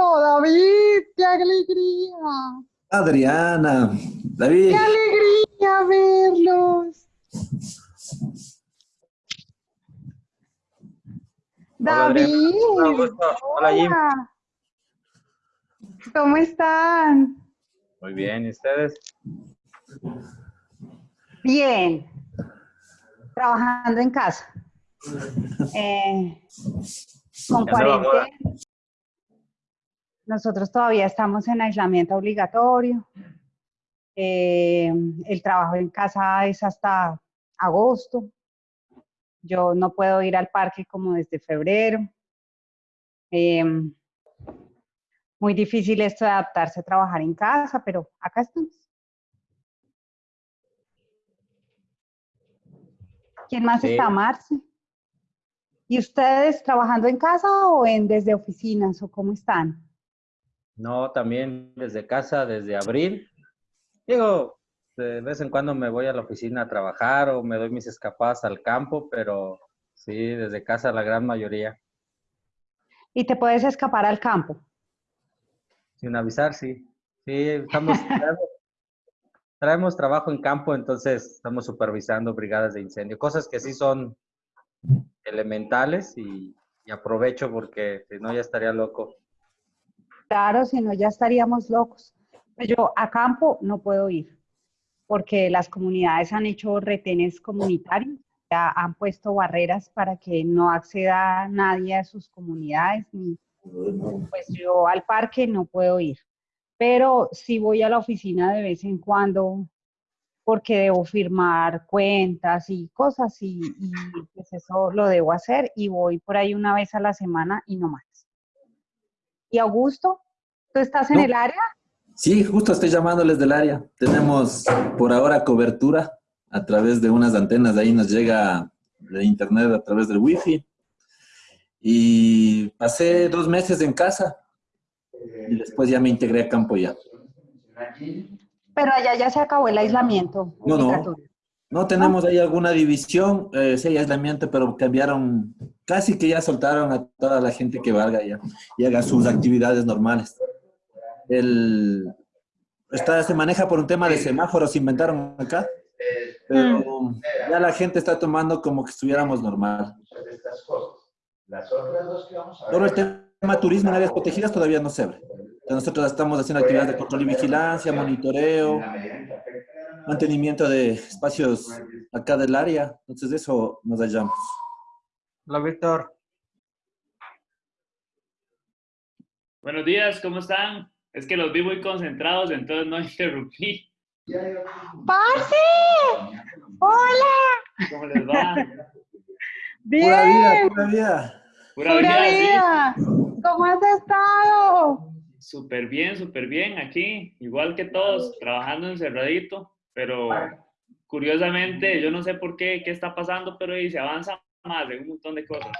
David, qué alegría. Adriana, David. Qué alegría verlos. David. Hola, Jim. ¿Cómo están? Muy bien, ¿y ustedes? Bien. Trabajando en casa. Eh, con cuarentena. Nosotros todavía estamos en aislamiento obligatorio. Eh, el trabajo en casa es hasta agosto. Yo no puedo ir al parque como desde febrero. Eh, muy difícil esto de adaptarse a trabajar en casa, pero acá estamos. ¿Quién más está, Marce? ¿Y ustedes trabajando en casa o en desde oficinas o cómo están? No, también desde casa, desde abril. Digo, de vez en cuando me voy a la oficina a trabajar o me doy mis escapadas al campo, pero sí, desde casa la gran mayoría. ¿Y te puedes escapar al campo? Sin avisar, sí. Sí, estamos, traemos, trabajo en campo, entonces estamos supervisando brigadas de incendio, cosas que sí son elementales y, y aprovecho porque si no ya estaría loco. Claro, si no ya estaríamos locos. Pues yo a campo no puedo ir porque las comunidades han hecho retenes comunitarios, ya han puesto barreras para que no acceda nadie a sus comunidades, ni, pues yo al parque no puedo ir. Pero sí voy a la oficina de vez en cuando porque debo firmar cuentas y cosas y, y pues eso lo debo hacer y voy por ahí una vez a la semana y no más. ¿Y Augusto? ¿Tú estás en No. el área? Sí, justo estoy llamándoles del área. Tenemos por ahora cobertura a través de unas antenas. De ahí nos llega de internet a través del wifi. Y pasé dos meses en casa y después ya me integré a campo ya. Pero allá ya se acabó el aislamiento. No, no. No tenemos ahí alguna división, eh, sí aislamiento, pero cambiaron, casi que ya soltaron a toda la gente que valga ya y haga sus actividades normales. El, está, se maneja por un tema de semáforos, inventaron acá, pero ya la gente está tomando como que estuviéramos normal. estas cosas. Las otras dos que vamos a ver. Pero el tema turismo en áreas protegidas todavía no se abre. Nosotros estamos haciendo actividades de control y vigilancia, monitoreo, mantenimiento de espacios acá del área. Entonces, de eso nos hallamos. Hola, Víctor. Buenos días, ¿cómo están? Es que los vi muy concentrados, entonces no interrumpí. ¡Parce! ¡Hola! ¿Cómo les va? ¡Bien! Pura vida, pura vida. Pura ¡Pura vida, vida! ¿Cómo has estado? Súper bien, súper bien aquí. Igual que todos, trabajando encerradito, pero curiosamente, yo no sé por qué, qué está pasando, pero ahí se avanza más en un montón de cosas.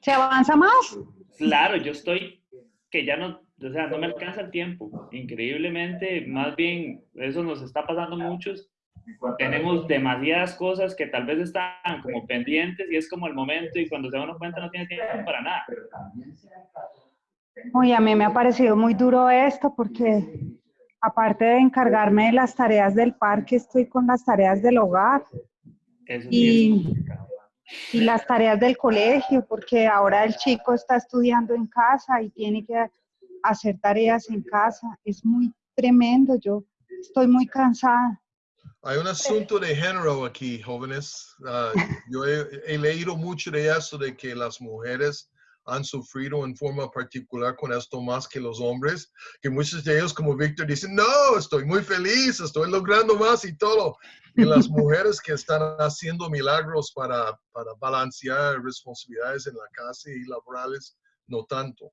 ¿Se avanza más? Claro, yo estoy que ya no, o sea, no me alcanza el tiempo. Increíblemente, más bien, eso nos está pasando a muchos. Tenemos demasiadas cosas que tal vez están como pendientes y es como el momento y cuando se da uno cuenta no tiene tiempo para nada. Uy, a mí me ha parecido muy duro esto porque aparte de encargarme de las tareas del parque, estoy con las tareas del hogar Eso sí y, es complicado. Y las tareas del colegio, porque ahora el chico está estudiando en casa y tiene que hacer tareas en casa. Es muy tremendo, yo estoy muy cansada. Hay un asunto de género aquí, jóvenes. Ah, yo he, he leído mucho de eso, de que las mujeres han sufrido en forma particular con esto más que los hombres, que muchos de ellos, como Víctor, dicen, no, estoy muy feliz, estoy logrando más y todo. Y las mujeres que están haciendo milagros para, para balancear responsabilidades en la casa y laborales, no tanto.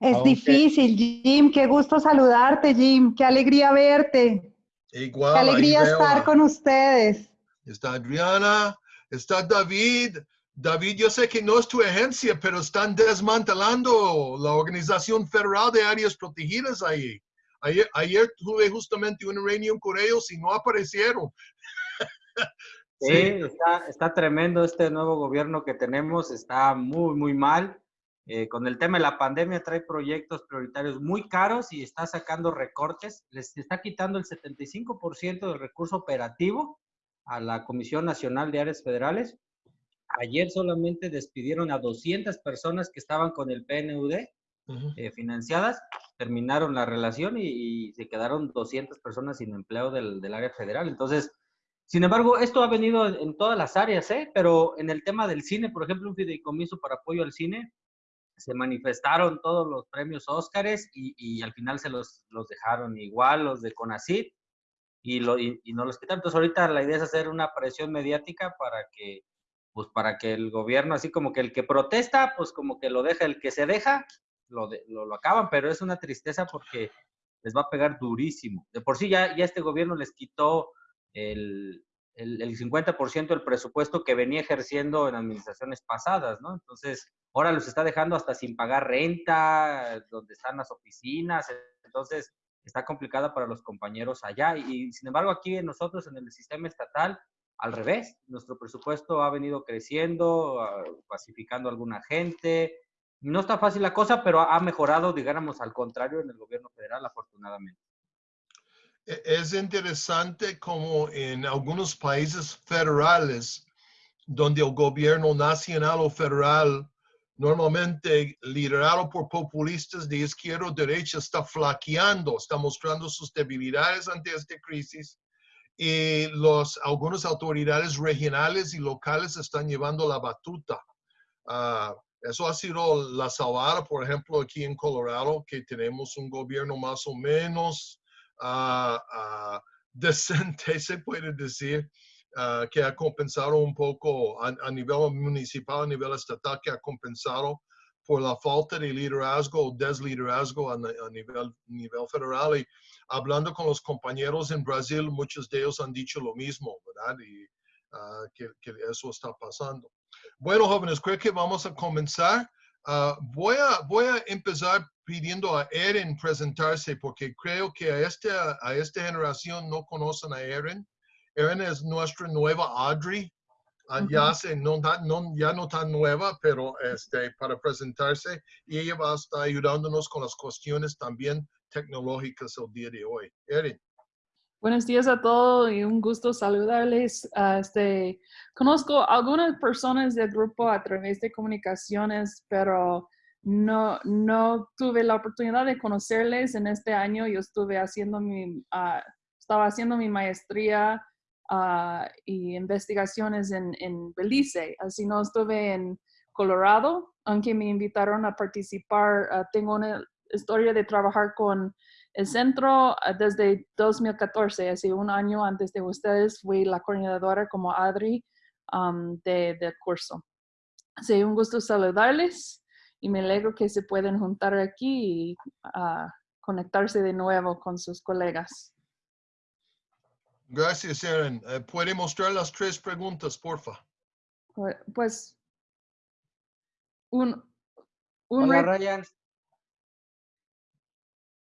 Es Aunque- difícil, Jim. Qué gusto saludarte, Jim. Qué alegría verte. Igual, Qué alegría estar a- con ustedes. Está Adriana, está David. David, yo sé que no es tu agencia, pero están desmantelando la Organización Federal de Áreas Protegidas ahí. Ayer, ayer tuve justamente una reunión con ellos y no aparecieron. Sí, está, está tremendo este nuevo gobierno que tenemos, está muy, muy mal. eh, con el tema de la pandemia trae proyectos prioritarios muy caros y está sacando recortes, les está quitando el 75% del recurso operativo a la Comisión Nacional de Áreas Federales. Ayer solamente despidieron a 200 personas que estaban con el PNUD eh, financiadas, terminaron la relación y, se quedaron 200 personas sin empleo del, del, área federal. Entonces, sin embargo, esto ha venido en, en, todas las áreas, ¿eh? pero en el tema del cine, por ejemplo, un fideicomiso para apoyo al cine, se manifestaron todos los premios Óscares y, y, al final se los, los dejaron igual, los de CONACYT, y, lo, y, y, no los quitaron. Entonces ahorita la idea es hacer una presión mediática para que, pues para que el gobierno, así como que el que protesta, pues como que lo deja, el que se deja, lo, de, lo, acaban, pero es una tristeza porque les va a pegar durísimo. De por sí ya, ya este gobierno les quitó el, el, el 50% del presupuesto que venía ejerciendo en administraciones pasadas, ¿no? Entonces, ahora los está dejando hasta sin pagar renta, donde están las oficinas, entonces está complicada para los compañeros allá. Y, y sin embargo, aquí nosotros en el sistema estatal, al revés, nuestro presupuesto ha venido creciendo, uh, pacificando a alguna gente, no está fácil la cosa, pero ha mejorado, digamos, al contrario, en el gobierno federal, afortunadamente. Es interesante como en algunos países federales, donde el gobierno nacional o federal, normalmente liderado por populistas de izquierda o derecha, está flaqueando, está mostrando sus debilidades ante esta crisis. Y los, algunas autoridades regionales y locales están llevando la batuta. Uh, eso ha sido la salvada, por ejemplo, aquí en Colorado, que tenemos un gobierno más o menos uh, uh, decente, se puede decir, que ha compensado un poco a, a, nivel municipal, a nivel estatal, que ha compensado por la falta de liderazgo o desliderazgo a, a nivel, nivel federal. Y hablando con los compañeros en Brasil, muchos de ellos han dicho lo mismo, ¿verdad? Y que, que eso está pasando. Bueno, jóvenes, creo que vamos a comenzar. Uh, voy, a, voy a empezar pidiendo a Erin presentarse porque creo que a esta, a esta generación no conocen a Erin. Erin es nuestra nueva Audrey. Uh, ya, se, no, no, ya no tan nueva, pero este, para presentarse y ella va a estar ayudándonos con las cuestiones también tecnológicas el día de hoy. Erin. Buenos días a todos y un gusto saludarles. Uh, este, conozco algunas personas del grupo a través de comunicaciones, pero no, no tuve la oportunidad de conocerles en este año. Yo estuve haciendo mi, uh, estaba haciendo mi maestría uh, y investigaciones en, en Belice, así no estuve en Colorado, aunque me invitaron a participar. tengo una historia de trabajar con el centro ah, desde 2014, hace un año antes de ustedes, fui la coordinadora como Adri um, del de curso. Así un gusto saludarles y me alegro que se pueden juntar aquí y uh, conectarse de nuevo con sus colegas. Gracias, Erin. Uh, ¿Puede mostrar las tres preguntas, porfa? Pues, un... un Hola, Ryan.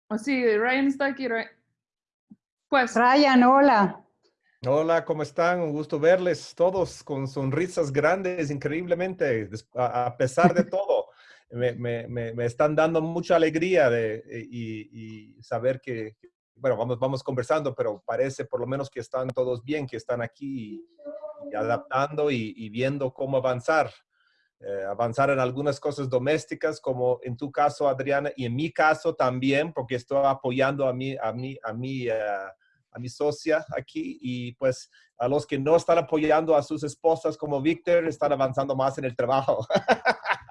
Oh, sí, Ryan está aquí. Pues. Ryan, hola. Hola, ¿cómo están? Un gusto verles todos con sonrisas grandes, increíblemente, a pesar de todo. Me, me, me, están dando mucha alegría de, y, y, saber que, bueno, vamos, vamos conversando, pero parece por lo menos que están todos bien, que están aquí y, y adaptando y, y, viendo cómo avanzar eh, avanzar en algunas cosas domésticas, como en tu caso, Adriana, y en mi caso también, porque estoy apoyando a mí, a mí, a mí, uh, a mi socia aquí, y pues a los que no están apoyando a sus esposas como Víctor, están avanzando más en el trabajo.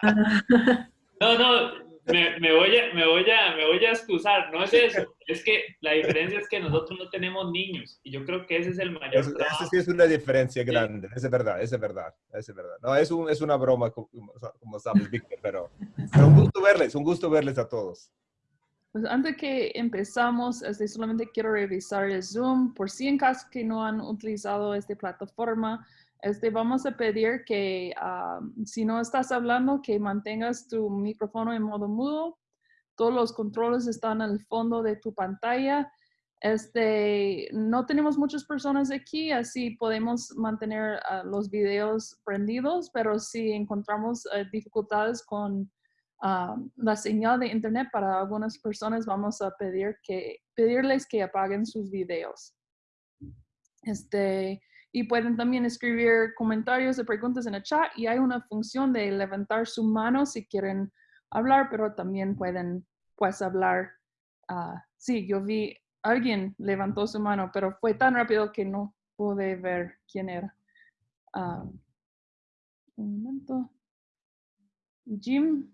No, no, me, me, voy a, me, voy a, me voy a excusar, no es eso, es que la diferencia es que nosotros no tenemos niños y yo creo que ese es el mayor eso sí es una diferencia grande, sí. es verdad, es verdad, es verdad. No, es, un, es una broma, como, como sabes, Víctor, pero, pero, un gusto verles, un gusto verles a todos. Pues antes que empezamos, este, solamente quiero revisar el Zoom, por si en caso que no han utilizado esta plataforma, este, vamos a pedir que um, si no estás hablando, que mantengas tu micrófono en modo mudo. Todos los controles están al fondo de tu pantalla. Este, no tenemos muchas personas aquí, así podemos mantener uh, los videos prendidos, pero si encontramos uh, dificultades con um, la señal de internet para algunas personas vamos a pedir que, pedirles que apaguen sus videos. Este, y pueden también escribir comentarios y preguntas en el chat y hay una función de levantar su mano si quieren hablar, pero también pueden pues hablar. ah, sí, yo vi, alguien levantó su mano, pero fue tan rápido que no pude ver quién era. Ah, un momento. Jim,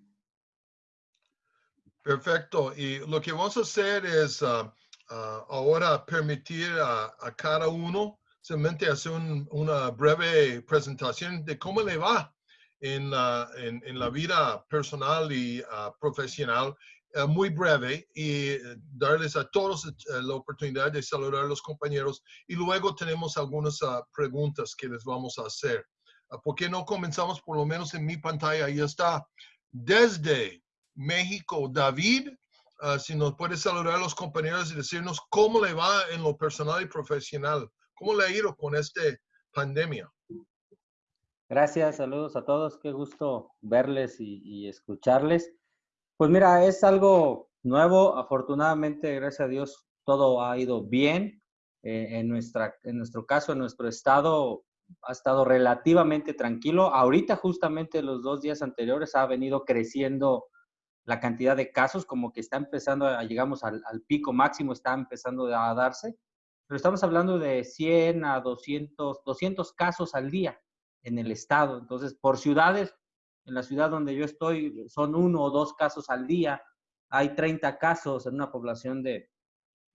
Perfecto. Y lo que vamos a hacer es ah, ah, ahora permitir a cada uno simplemente hacer un- una breve presentación de cómo le va en, la- en, en la vida personal y ah, profesional, eh, muy breve, y eh, darles a todos eh, la oportunidad de saludar a los compañeros. Y luego tenemos algunas ah, preguntas que les vamos a hacer. Ah, ¿Por qué no comenzamos por lo menos en mi pantalla? Ahí está. Desde México, David, si nos puede saludar a los compañeros y decirnos cómo le va en lo personal y profesional, cómo le ha ido con esta pandemia. Gracias, saludos a todos, qué gusto verles y, escucharles. Pues mira, es algo nuevo, afortunadamente, gracias a Dios, todo ha ido bien. Eh, en, nuestra, en nuestro caso, en nuestro estado, ha estado relativamente tranquilo. Ahorita, justamente los dos días anteriores, ha venido creciendo la cantidad de casos, como que está empezando, a, llegamos al, al pico máximo, está empezando a darse. Pero estamos hablando de 100 a 200, 200 casos al día en el estado. Entonces, por ciudades, en la ciudad donde yo estoy, son uno o dos casos al día. Hay 30 casos en una población de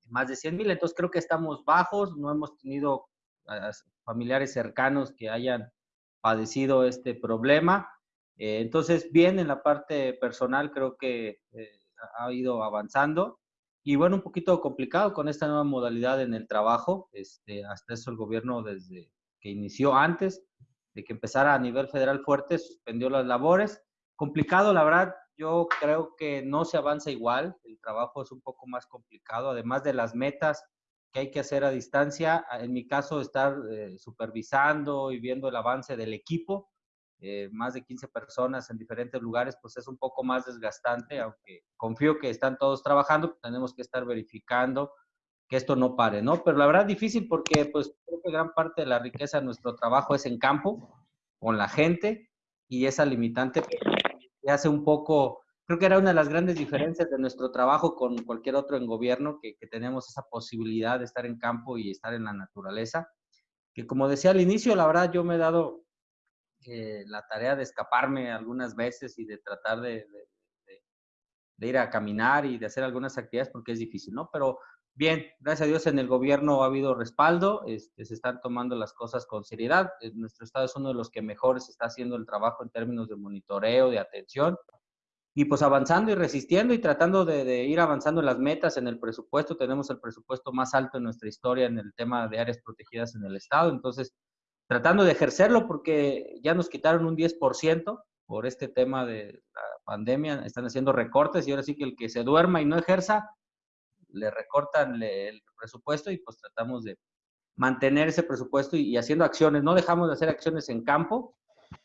más de 100 mil. Entonces, creo que estamos bajos. No hemos tenido ah, familiares cercanos que hayan padecido este problema. Eh, entonces, bien, en la parte personal, creo que eh, ha ido avanzando. Y bueno, un poquito complicado con esta nueva modalidad en el trabajo. Este, hasta eso el gobierno, desde que inició antes, de que empezara a nivel federal fuerte, suspendió las labores. Complicado, la verdad, yo creo que no se avanza igual, el trabajo es un poco más complicado, además de las metas que hay que hacer a distancia, en mi caso estar eh, supervisando y viendo el avance del equipo, eh, más de 15 personas en diferentes lugares, pues es un poco más desgastante, aunque confío que están todos trabajando, tenemos que estar verificando que esto no pare, ¿no? Pero la verdad difícil porque pues creo que gran parte de la riqueza de nuestro trabajo es en campo, con la gente, y esa limitante que hace un poco, creo que era una de las grandes diferencias de nuestro trabajo con cualquier otro en gobierno, que, que tenemos esa posibilidad de estar en campo y estar en la naturaleza, que como decía al inicio, la verdad yo me he dado eh, la tarea de escaparme algunas veces y de tratar de, ir a caminar y de hacer algunas actividades porque es difícil, ¿no? Pero Bien, gracias a Dios en el gobierno ha habido respaldo, este, se están tomando las cosas con seriedad. Eh, Nuestro estado es uno de los que mejores está haciendo el trabajo en términos de monitoreo, de atención, y pues avanzando y resistiendo y tratando de, de, ir avanzando en las metas, en el presupuesto. Tenemos el presupuesto más alto en nuestra historia en el tema de áreas protegidas en el estado, entonces tratando de ejercerlo porque ya nos quitaron un 10% por este tema de la pandemia, están haciendo recortes y ahora sí que el que se duerma y no ejerza, le recortan el presupuesto y pues tratamos de mantener ese presupuesto y, haciendo acciones. No dejamos de hacer acciones en campo,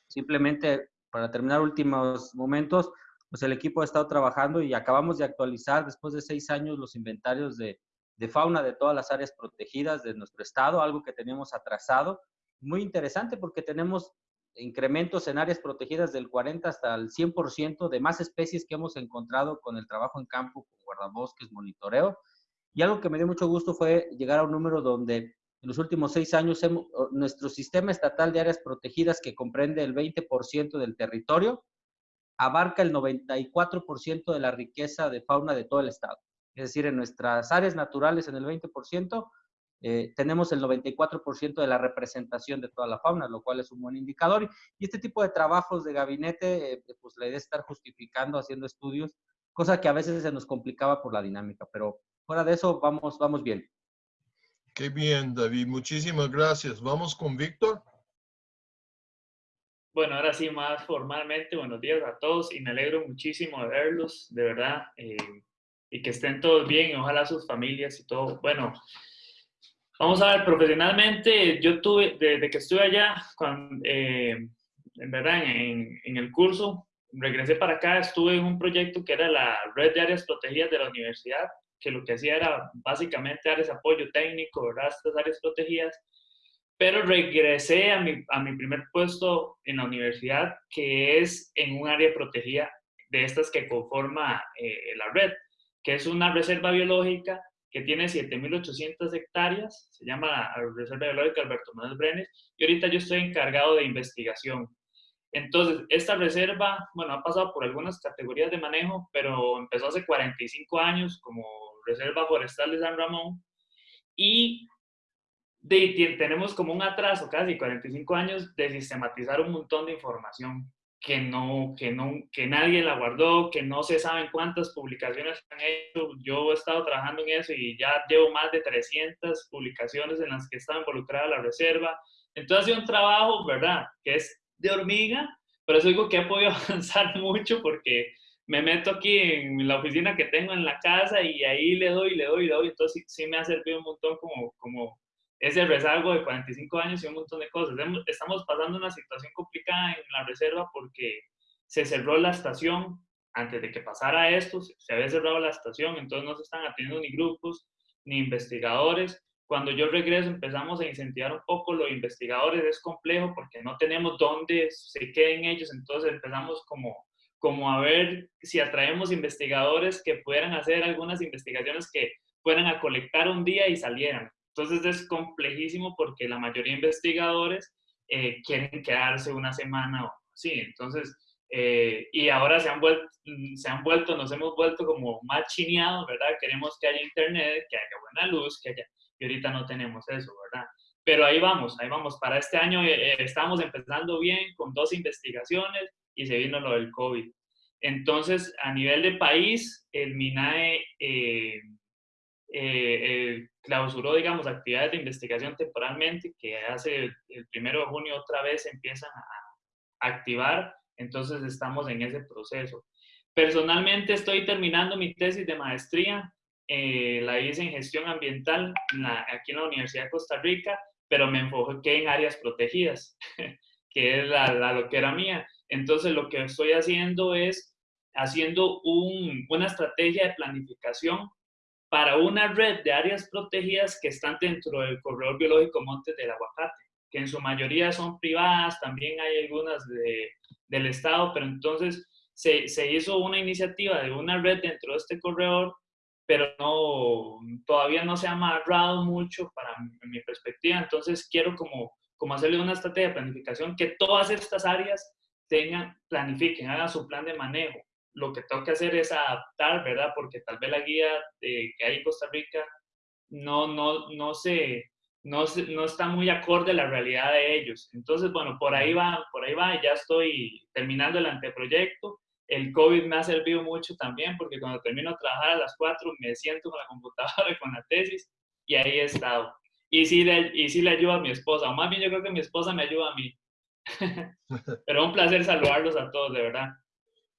simplemente para terminar últimos momentos, pues el equipo ha estado trabajando y acabamos de actualizar después de seis años los inventarios de, de fauna de todas las áreas protegidas de nuestro estado, algo que teníamos atrasado. Muy interesante porque tenemos incrementos en áreas protegidas del 40 hasta el 100% de más especies que hemos encontrado con el trabajo en campo, con guardabosques, monitoreo. Y algo que me dio mucho gusto fue llegar a un número donde en los últimos seis años hemos, nuestro sistema estatal de áreas protegidas, que comprende el 20% del territorio, abarca el 94% de la riqueza de fauna de todo el estado. Es decir, en nuestras áreas naturales, en el 20%, eh, tenemos el 94% de la representación de toda la fauna, lo cual es un buen indicador. Y este tipo de trabajos de gabinete, eh, pues la idea es estar justificando, haciendo estudios, cosa que a veces se nos complicaba por la dinámica, pero fuera de eso vamos, vamos bien. Qué bien, David. Muchísimas gracias. Vamos con Víctor. Bueno, ahora sí, más formalmente, buenos días a todos y me alegro muchísimo de verlos, de verdad, eh, y que estén todos bien, y ojalá sus familias y todo. Bueno, Vamos a ver, profesionalmente, yo tuve, desde que estuve allá, cuando, eh, en verdad, en, en, el curso, regresé para acá, estuve en un proyecto que era la red de áreas protegidas de la universidad, que lo que hacía era básicamente darles apoyo técnico, ¿verdad? Estas áreas protegidas. Pero regresé a mi, a mi primer puesto en la universidad, que es en un área protegida de estas que conforma eh, la red, que es una reserva biológica que tiene 7.800 hectáreas, se llama la Reserva Biológica Alberto Manuel Brenes, y ahorita yo estoy encargado de investigación. Entonces, esta reserva, bueno, ha pasado por algunas categorías de manejo, pero empezó hace 45 años como Reserva Forestal de San Ramón y de, tenemos como un atraso, casi 45 años, de sistematizar un montón de información que no, que no, que nadie la guardó, que no se saben cuántas publicaciones han hecho. Yo he estado trabajando en eso y ya llevo más de 300 publicaciones en las que está involucrada la reserva. Entonces ha sido un trabajo, ¿verdad? Que es de hormiga, pero es algo que he podido avanzar mucho porque me meto aquí en la oficina que tengo en la casa y ahí le doy, le doy, le doy. Entonces sí, sí me ha servido un montón como, como ese rezago de 45 años y un montón de cosas. Estamos pasando una situación complicada en la reserva porque se cerró la estación antes de que pasara esto, se había cerrado la estación, entonces no se están atendiendo ni grupos ni investigadores. Cuando yo regreso empezamos a incentivar un poco los investigadores, es complejo porque no tenemos dónde se queden ellos, entonces empezamos como, como a ver si atraemos investigadores que pudieran hacer algunas investigaciones que fueran a colectar un día y salieran. Entonces es complejísimo porque la mayoría de investigadores eh, quieren quedarse una semana o así. Entonces, eh, y ahora se han, vuelto, se han vuelto, nos hemos vuelto como más chineados, ¿verdad? Queremos que haya internet, que haya buena luz, que haya, y ahorita no tenemos eso, ¿verdad? Pero ahí vamos, ahí vamos. Para este año eh, estamos empezando bien con dos investigaciones y se vino lo del COVID. Entonces, a nivel de país, el MINAE eh, eh, clausuró, digamos, actividades de investigación temporalmente, que hace el primero de junio otra vez empiezan a activar, entonces estamos en ese proceso. Personalmente estoy terminando mi tesis de maestría, eh, la hice en gestión ambiental aquí en la Universidad de Costa Rica, pero me enfoqué en áreas protegidas, que es la, lo que era mía. Entonces lo que estoy haciendo es haciendo un, una estrategia de planificación para una red de áreas protegidas que están dentro del corredor biológico Montes del Aguacate, que en su mayoría son privadas, también hay algunas de, del Estado, pero entonces se, hizo una iniciativa de una red dentro de este corredor, pero no, todavía no se ha amarrado mucho para mi, perspectiva, entonces quiero como, como hacerle una estrategia de planificación que todas estas áreas tengan, planifiquen, hagan su plan de manejo lo que tengo que hacer es adaptar, ¿verdad? Porque tal vez la guía que hay en Costa Rica no, no, no, se, no, no está muy acorde a la realidad de ellos. Entonces, bueno, por ahí va, por ahí va, ya estoy terminando el anteproyecto. El COVID me ha servido mucho también porque cuando termino de trabajar a las 4 me siento con la computadora, con la tesis y ahí he estado. Y sí, le, y sí le ayuda a mi esposa, o más bien yo creo que mi esposa me ayuda a mí. Pero un placer saludarlos a todos, de verdad.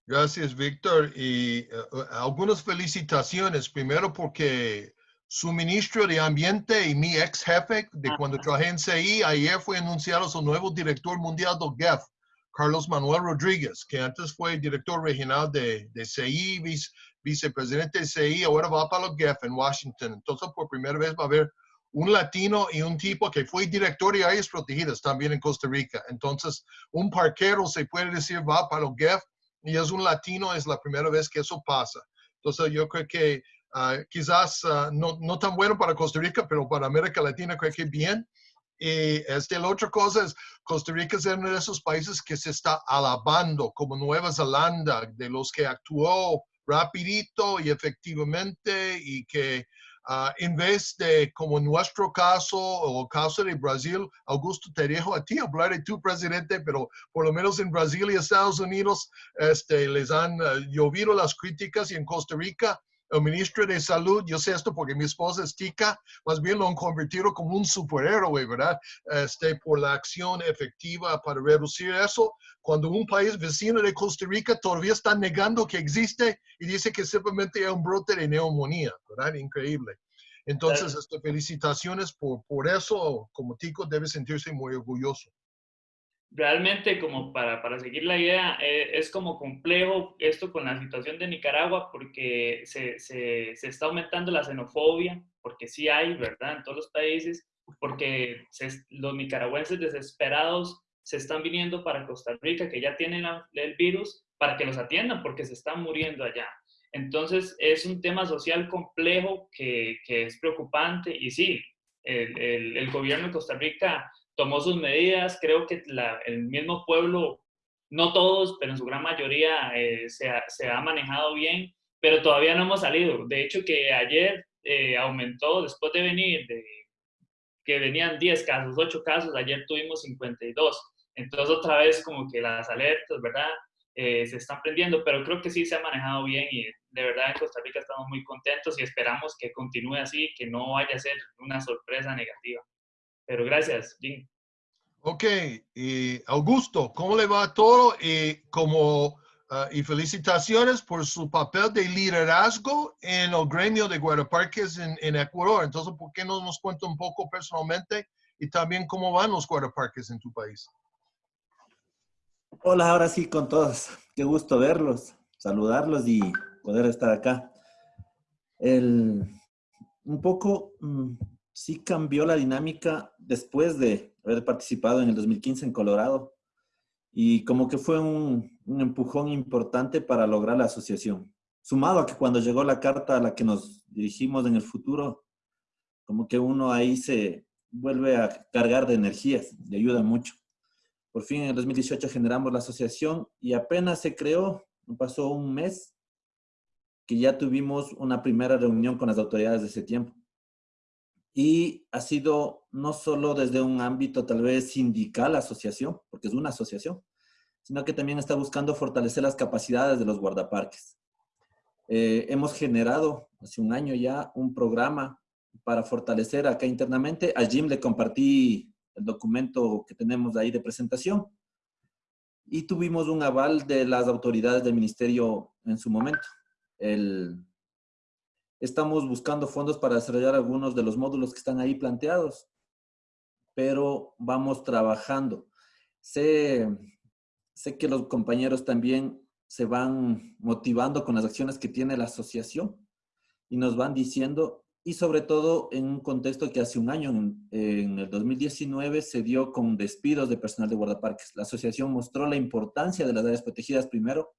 Gracias, Víctor. Y eh, algunas felicitaciones. Primero porque su ministro de Ambiente y mi ex jefe de cuando trabajé en CI, ayer fue anunciado su nuevo director mundial del GEF, Carlos Manuel Rodríguez, que antes fue director regional de, de CI, vicepresidente de CI, ahora va para los GEF en Washington. Entonces, por primera vez va a haber un latino y un tipo que fue director de áreas protegidas también en Costa Rica. Entonces, un parquero se puede decir va para los GEF y es un latino, es la primera vez que eso pasa. Entonces yo creo que ah, quizás ah, no, no, tan bueno para Costa Rica, pero para América Latina creo que bien. Y este, la otra cosa es, Costa Rica es uno de esos países que se está alabando, como Nueva Zelanda, de los que actuó rapidito y efectivamente y que Ah, en vez de, como nuestro caso o caso de Brasil, Augusto, te a ti hablar de tu presidente, pero por lo menos en Brasil y Estados Unidos este, les han uh, llovido las críticas y en Costa Rica el ministro de Salud, yo sé esto porque mi esposa es tica, más bien lo han convertido como un superhéroe, ¿verdad? Este, por la acción efectiva para reducir eso. Cuando un país vecino de Costa Rica todavía está negando que existe y dice que simplemente es un brote de neumonía, ¿verdad? Increíble. Entonces, este, felicitaciones por, por eso. Como tico debe sentirse muy orgulloso. Realmente como para, para seguir la idea, eh, es como complejo esto con la situación de Nicaragua porque se, se, se, está aumentando la xenofobia, porque sí hay, ¿verdad? En todos los países, porque los nicaragüenses desesperados se están viniendo para Costa Rica, que ya tienen el virus, para que los atiendan, porque se están muriendo allá. Entonces, es un tema social complejo que, que es preocupante y sí, el, el, el gobierno de Costa Rica tomó sus medidas, creo que el mismo pueblo, no todos, pero en su gran mayoría eh, se, ha, se, ha, manejado bien, pero todavía no hemos salido. De hecho, que ayer eh, aumentó, después de venir, de, que venían 10 casos, 8 casos, ayer tuvimos 52. Entonces, otra vez como que las alertas, ¿verdad? Eh, se están prendiendo, pero creo que sí se ha manejado bien y de verdad en Costa Rica estamos muy contentos y esperamos que continúe así, que no vaya a ser una sorpresa negativa. Pero gracias, Jim. Ok, y Augusto, ¿cómo le va todo? Y, como, uh, y felicitaciones por su papel de liderazgo en el gremio de guardaparques en, en, Ecuador. Entonces, ¿por qué no nos cuenta un poco personalmente y también cómo van los guardaparques en tu país? Hola, ahora sí con todos. Qué gusto verlos, saludarlos y poder estar acá. El, un poco, mm, sí cambió la dinámica después de haber participado en el 2015 en Colorado y como que fue un, empujón importante para lograr la asociación. Sumado a que cuando llegó la carta a la que nos dirigimos en el futuro, como que uno ahí se vuelve a cargar de energías, le ayuda mucho. Por fin en el 2018 generamos la asociación y apenas se creó, pasó un mes, que ya tuvimos una primera reunión con las autoridades de ese tiempo y ha sido no solo desde un ámbito tal vez sindical, asociación, porque es una asociación, sino que también está buscando fortalecer las capacidades de los guardaparques. Eh, hemos generado hace un año ya un programa para fortalecer acá internamente. A Jim le compartí el documento que tenemos ahí de presentación y tuvimos un aval de las autoridades del ministerio en su momento. El, Estamos buscando fondos para desarrollar algunos de los módulos que están ahí planteados, pero vamos trabajando. Sé, sé que los compañeros también se van motivando con las acciones que tiene la asociación y nos van diciendo, y sobre todo en un contexto que hace un año, en, el 2019, se dio con despidos de personal de guardaparques. La asociación mostró la importancia de las áreas protegidas primero,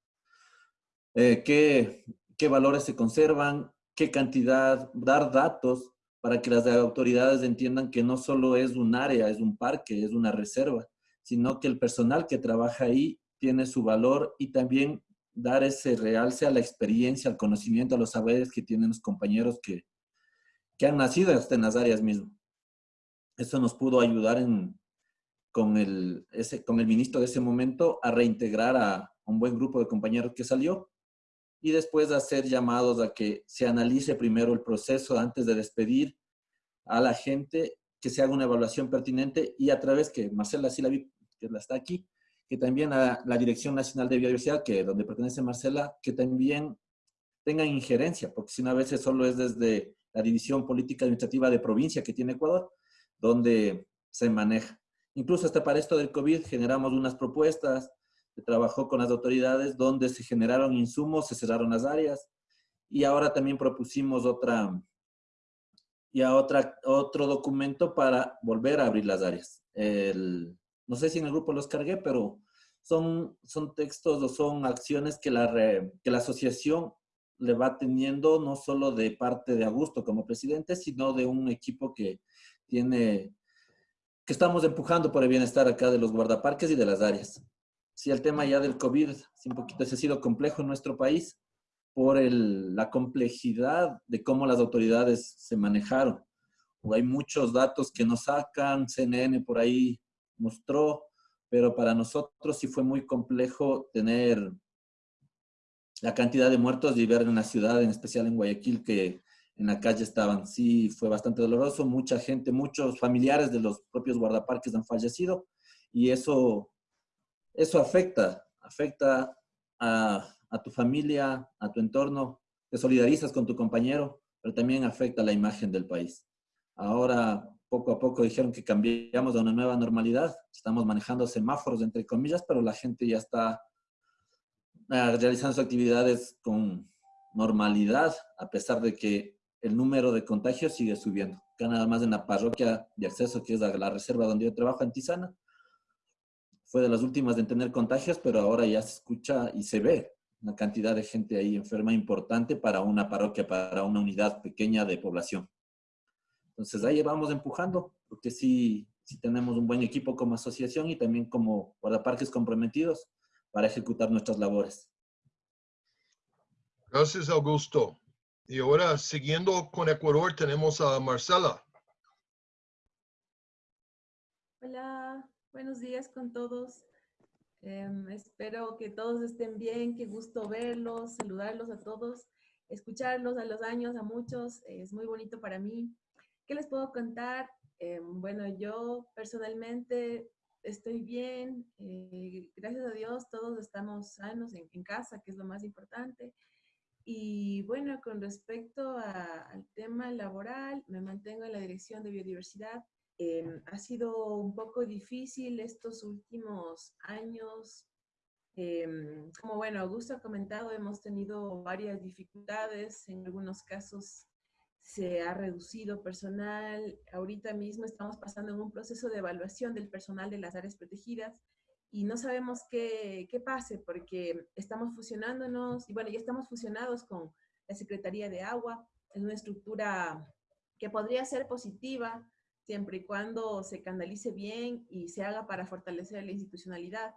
eh, qué valores se conservan, qué cantidad, dar datos para que las autoridades entiendan que no solo es un área, es un parque, es una reserva, sino que el personal que trabaja ahí tiene su valor y también dar ese realce a la experiencia, al conocimiento, a los saberes que tienen los compañeros que, que han nacido en las áreas mismas. Eso nos pudo ayudar en, con, el, ese, con el ministro de ese momento a reintegrar a un buen grupo de compañeros que salió y después hacer llamados a que se analice primero el proceso antes de despedir a la gente, que se haga una evaluación pertinente y a través que Marcela sí la vi, que la está aquí, que también a la Dirección Nacional de Biodiversidad, que donde pertenece Marcela, que también tengan injerencia, porque si no a veces solo es desde la División Política Administrativa de Provincia que tiene Ecuador, donde se maneja. Incluso hasta para esto del COVID generamos unas propuestas, se trabajó con las autoridades donde se generaron insumos, se cerraron las áreas y ahora también propusimos otra, ya otra, otro documento para volver a abrir las áreas. El, no sé si en el grupo los cargué, pero son, son textos o son acciones que la, que la asociación le va teniendo no solo de parte de Augusto como presidente, sino de un equipo que tiene, que estamos empujando por el bienestar acá de los guardaparques y de las áreas sí, el tema ya del COVID, sí, un poquito ha sido complejo en nuestro país por el, la complejidad de cómo las autoridades se manejaron. O hay muchos datos que nos sacan, CNN por ahí mostró, pero para nosotros sí fue muy complejo tener la cantidad de muertos y ver en la ciudad, en especial en Guayaquil, que en la calle estaban. Sí, fue bastante doloroso. Mucha gente, muchos familiares de los propios guardaparques han fallecido y eso eso afecta, afecta a, tu familia, a tu entorno, te solidarizas con tu compañero, pero también afecta la imagen del país. Ahora, poco a poco dijeron que cambiamos a una nueva normalidad. Estamos manejando semáforos, entre comillas, pero la gente ya está eh, realizando sus actividades con normalidad, a pesar de que el número de contagios sigue subiendo. Acá nada más en la parroquia de acceso, que es la reserva donde yo trabajo en Tizana, fue de las últimas en tener contagios, pero ahora ya se escucha y se ve una cantidad de gente ahí enferma importante para una parroquia, para una unidad pequeña de población. Entonces ahí vamos empujando, porque sí, sí tenemos un buen equipo como asociación y también como guardaparques comprometidos para ejecutar nuestras labores. Gracias, Augusto. Y ahora, siguiendo con Ecuador, tenemos a Marcela. Hola, buenos días con todos. Em, espero que todos estén bien, qué gusto verlos, saludarlos a todos, escucharlos a los años, a muchos, es muy bonito para mí. ¿Qué les puedo contar? Em, bueno, yo personalmente estoy bien, eh, gracias a Dios todos estamos sanos en, en casa, que es lo más importante. Y bueno, con respecto al tema laboral, me mantengo en la dirección de biodiversidad. Em, ha sido un poco difícil estos últimos años. Em, como bueno, Augusto ha comentado, hemos tenido varias dificultades. En algunos casos se ha reducido personal. Ahorita mismo estamos pasando en un proceso de evaluación del personal de las áreas protegidas y no sabemos qué, qué pase porque estamos fusionándonos, y bueno, ya estamos fusionados con la Secretaría de Agua, es una estructura que podría ser positiva siempre y cuando se canalice bien y se haga para fortalecer la institucionalidad.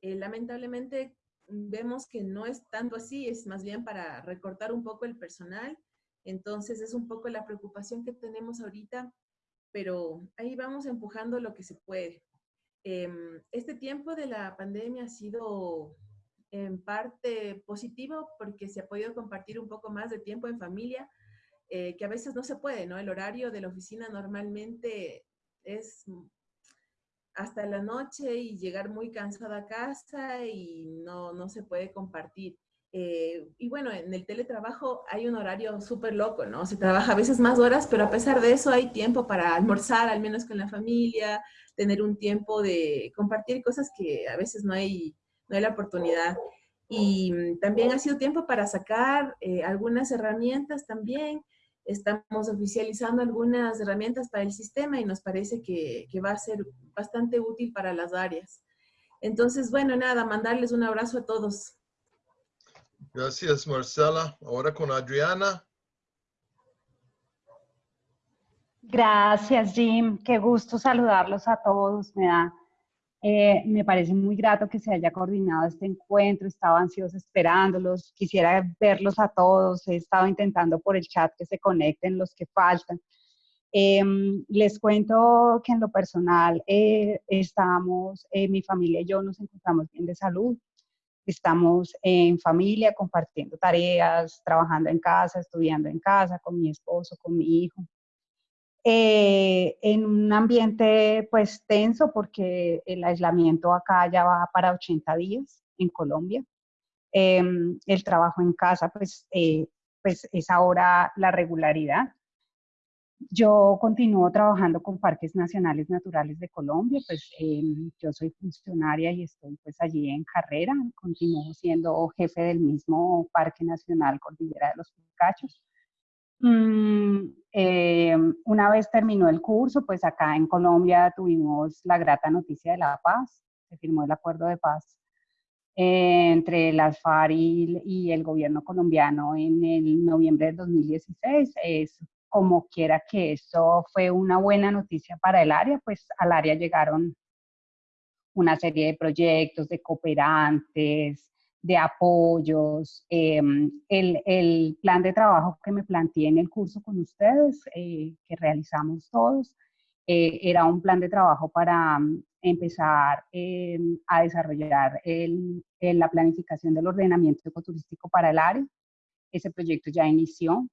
Eh, lamentablemente vemos que no es tanto así, es más bien para recortar un poco el personal. Entonces es un poco la preocupación que tenemos ahorita, pero ahí vamos empujando lo que se puede. Em, este tiempo de la pandemia ha sido en parte positivo porque se ha podido compartir un poco más de tiempo en familia, eh, que a veces no se puede, ¿no? El horario de la oficina normalmente es hasta la noche y llegar muy cansada a casa y no, no se puede compartir. Eh, y bueno, en el teletrabajo hay un horario súper loco, ¿no? Se trabaja a veces más horas, pero a pesar de eso hay tiempo para almorzar, al menos con la familia, tener un tiempo de compartir cosas que a veces no hay, no hay la oportunidad. Y mm, también ha sido tiempo para sacar eh, algunas herramientas también. Estamos oficializando algunas herramientas para el sistema y nos parece que, que va a ser bastante útil para las áreas. Entonces, bueno, nada, mandarles un abrazo a todos. Gracias, Marcela. Ahora con Adriana. Gracias, Jim. Qué gusto saludarlos a todos. Me da, eh, me parece muy grato que se haya coordinado este encuentro. Estaba ansiosa esperándolos. Quisiera verlos a todos. He estado intentando por el chat que se conecten los que faltan. Em, les cuento que en lo personal eh, estamos, eh, mi familia y yo nos encontramos bien de salud. Estamos en familia, compartiendo tareas, trabajando en casa, estudiando en casa, con mi esposo, con mi hijo. Eh, en un ambiente pues tenso porque el aislamiento acá ya va para 80 días en Colombia. Em, el trabajo en casa pues, eh, pues es ahora la regularidad. Yo continúo trabajando con Parques Nacionales Naturales de Colombia, pues em, yo soy funcionaria y estoy pues allí en carrera, continúo siendo jefe del mismo Parque Nacional Cordillera de los Picachos. Mm, em, una vez terminó el curso, pues acá en Colombia tuvimos la grata noticia de la paz, se firmó el acuerdo de paz eh, entre las FARC y, y, el gobierno colombiano en el noviembre del 2016. Es como quiera que eso fue una buena noticia para el área, pues al área llegaron una serie de proyectos, de cooperantes, de apoyos. Em, el, el, plan de trabajo que me planteé en el curso con ustedes, eh, que realizamos todos, eh, era un plan de trabajo para um, empezar eh, a desarrollar el, la planificación del ordenamiento ecoturístico para el área. Ese proyecto ya inició.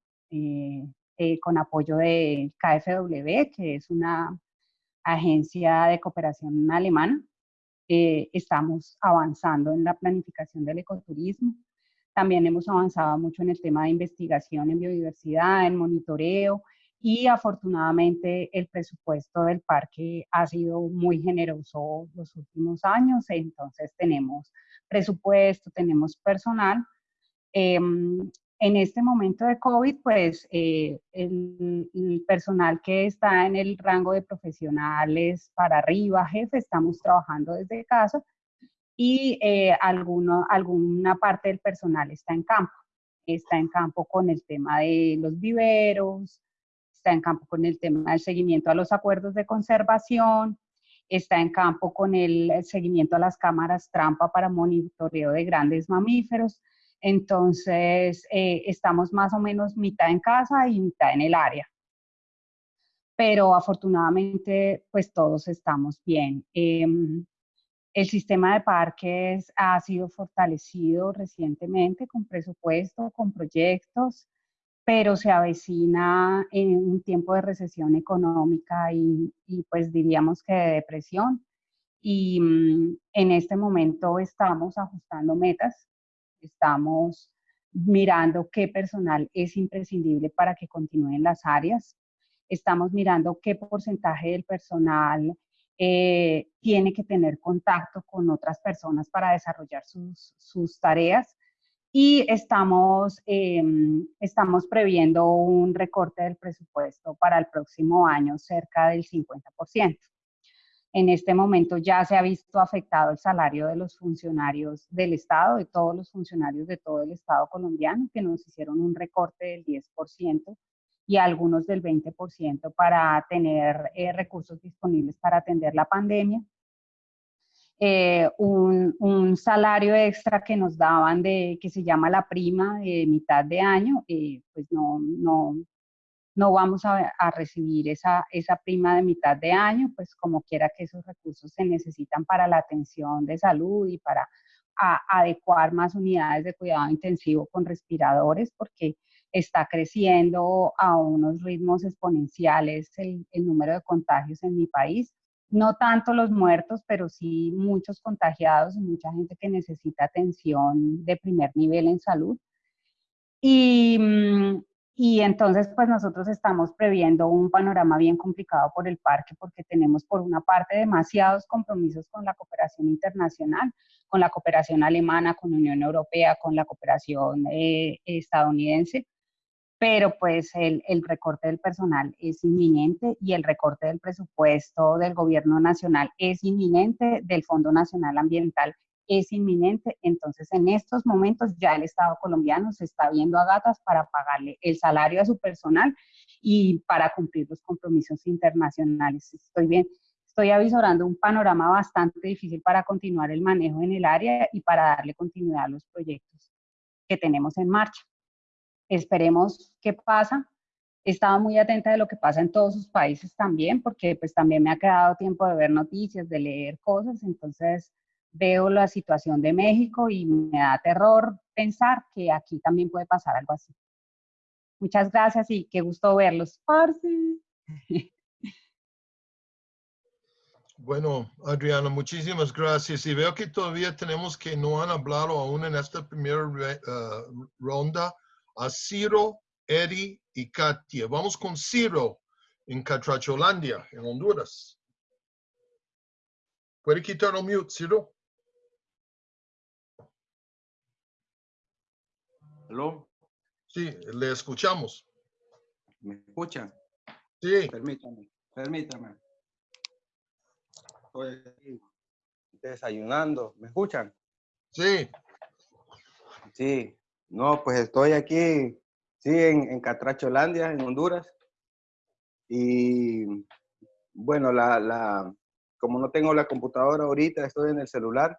Eh, con apoyo de KfW, que es una agencia de cooperación alemana. Eh, estamos avanzando en la planificación del ecoturismo. También hemos avanzado mucho en el tema de investigación en biodiversidad, en monitoreo, y afortunadamente el presupuesto del parque ha sido muy generoso los últimos años, entonces tenemos presupuesto, tenemos personal. Em, en este momento de COVID, pues eh, el, el, personal que está en el rango de profesionales para arriba, jefe, estamos trabajando desde casa y eh, alguno, alguna parte del personal está en campo. Está en campo con el tema de los viveros, está en campo con el tema del seguimiento a los acuerdos de conservación, está en campo con el seguimiento a las cámaras trampa para monitoreo de grandes mamíferos. Entonces, eh, estamos más o menos mitad en casa y mitad en el área. Pero afortunadamente, pues todos estamos bien. Em, el sistema de parques ha sido fortalecido recientemente con presupuesto, con proyectos, pero se avecina en un tiempo de recesión económica y, pues diríamos que de depresión. Y mm, en este momento estamos ajustando metas, estamos mirando qué personal es imprescindible para que continúen las áreas, estamos mirando qué porcentaje del personal eh, tiene que tener contacto con otras personas para desarrollar sus, tareas y estamos, em, estamos previendo un recorte del presupuesto para el próximo año cerca del 50%. En este momento ya se ha visto afectado el salario de los funcionarios del Estado, de todos los funcionarios de todo el Estado colombiano, que nos hicieron un recorte del 10% y algunos del 20% para tener eh, recursos disponibles para atender la pandemia. Eh, un, un, salario extra que nos daban de, que se llama la prima de mitad de año, eh, pues no, no, no vamos a, recibir esa, esa prima de mitad de año, pues como quiera que esos recursos se necesitan para la atención de salud y para a, adecuar más unidades de cuidado intensivo con respiradores, porque está creciendo a unos ritmos exponenciales el, número de contagios en mi país. No tanto los muertos, pero sí muchos contagiados y mucha gente que necesita atención de primer nivel en salud. Y, mm, y entonces, pues nosotros estamos previendo un panorama bien complicado por el parque porque tenemos por una parte demasiados compromisos con la cooperación internacional, con la cooperación alemana, con la Unión Europea, con la cooperación eh, estadounidense, pero pues el, el, recorte del personal es inminente y el recorte del presupuesto del gobierno nacional es inminente, del Fondo Nacional Ambiental es inminente. Entonces, en estos momentos ya el Estado colombiano se está viendo a gatas para pagarle el salario a su personal y para cumplir los compromisos internacionales. Estoy bien, estoy avisorando un panorama bastante difícil para continuar el manejo en el área y para darle continuidad a los proyectos que tenemos en marcha. Esperemos qué pasa. He estado muy atenta de lo que pasa en todos sus países también, porque pues también me ha quedado tiempo de ver noticias, de leer cosas, entonces veo la situación de México y me da terror pensar que aquí también puede pasar algo así. Muchas gracias y qué gusto verlos. Parsi. Bueno, Adriana, muchísimas gracias. Y veo que todavía tenemos que no han hablado aún en esta primera uh, ronda a Ciro, Eddie y Katia. Vamos con Ciro en Catracholandia, en Honduras. ¿Puede quitar el mute, Ciro? ¿Aló? Sí, le escuchamos. ¿Me escuchan? Sí. Permítame, permítame. Estoy desayunando. ¿Me escuchan? Sí. Sí. No, pues estoy aquí, sí, en, en Catracholandia, en Honduras. Y bueno, la, la, como no tengo la computadora ahorita, estoy en el celular,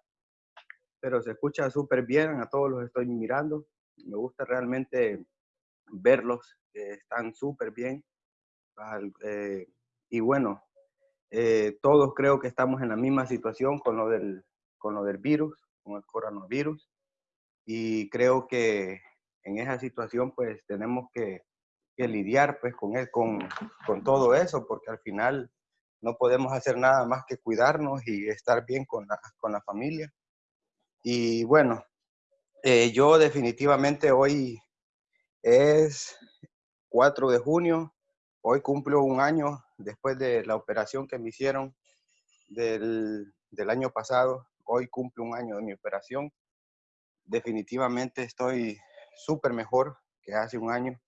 pero se escucha súper bien, a todos los estoy mirando. Me gusta realmente verlos, están súper bien. Eh, y bueno, eh, todos creo que estamos en la misma situación con lo del, con lo del virus, con el coronavirus y creo que en esa situación pues tenemos que, lidiar pues con, él, con, con, todo eso, porque al final no podemos hacer nada más que cuidarnos y estar bien con la, con la familia. Y bueno, eh, yo definitivamente hoy es 4 de junio, hoy cumplo un año después de la operación que me hicieron del, del año pasado. Hoy cumplo un año de mi operación. Definitivamente estoy súper mejor que hace un año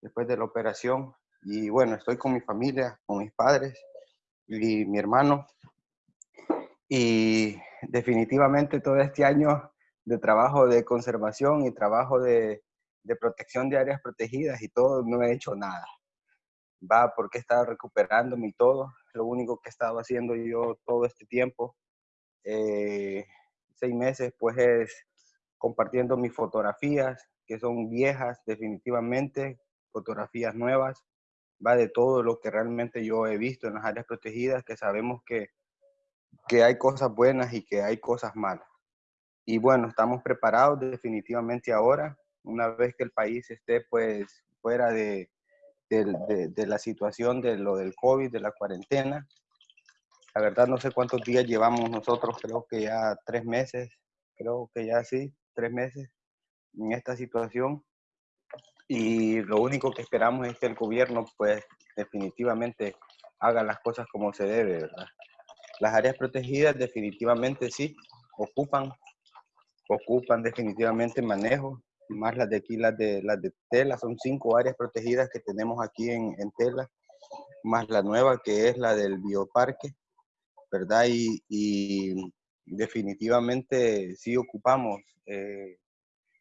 después de la operación. Y bueno, estoy con mi familia, con mis padres y mi hermano. Y definitivamente todo este año de trabajo de conservación y trabajo de, de protección de áreas protegidas y todo, no he hecho nada. Va porque he estado recuperándome y todo. Lo único que he estado haciendo yo todo este tiempo, eh, seis meses, pues es compartiendo mis fotografías, que son viejas definitivamente, fotografías nuevas, va de todo lo que realmente yo he visto en las áreas protegidas, que sabemos que, que hay cosas buenas y que hay cosas malas. Y bueno, estamos preparados definitivamente ahora, una vez que el país esté pues fuera de, de, de, la situación de lo del COVID, de la cuarentena. La verdad no sé cuántos días llevamos nosotros, creo que ya tres meses, creo que ya sí, tres meses en esta situación y lo único que esperamos es que el gobierno pues definitivamente haga las cosas como se debe, ¿verdad? Las áreas protegidas definitivamente sí ocupan, ocupan definitivamente manejo, más las de aquí, las de, las de Tela, son cinco áreas protegidas que tenemos aquí en, en Tela, más la nueva que es la del bioparque, ¿verdad? Y, y definitivamente sí ocupamos eh,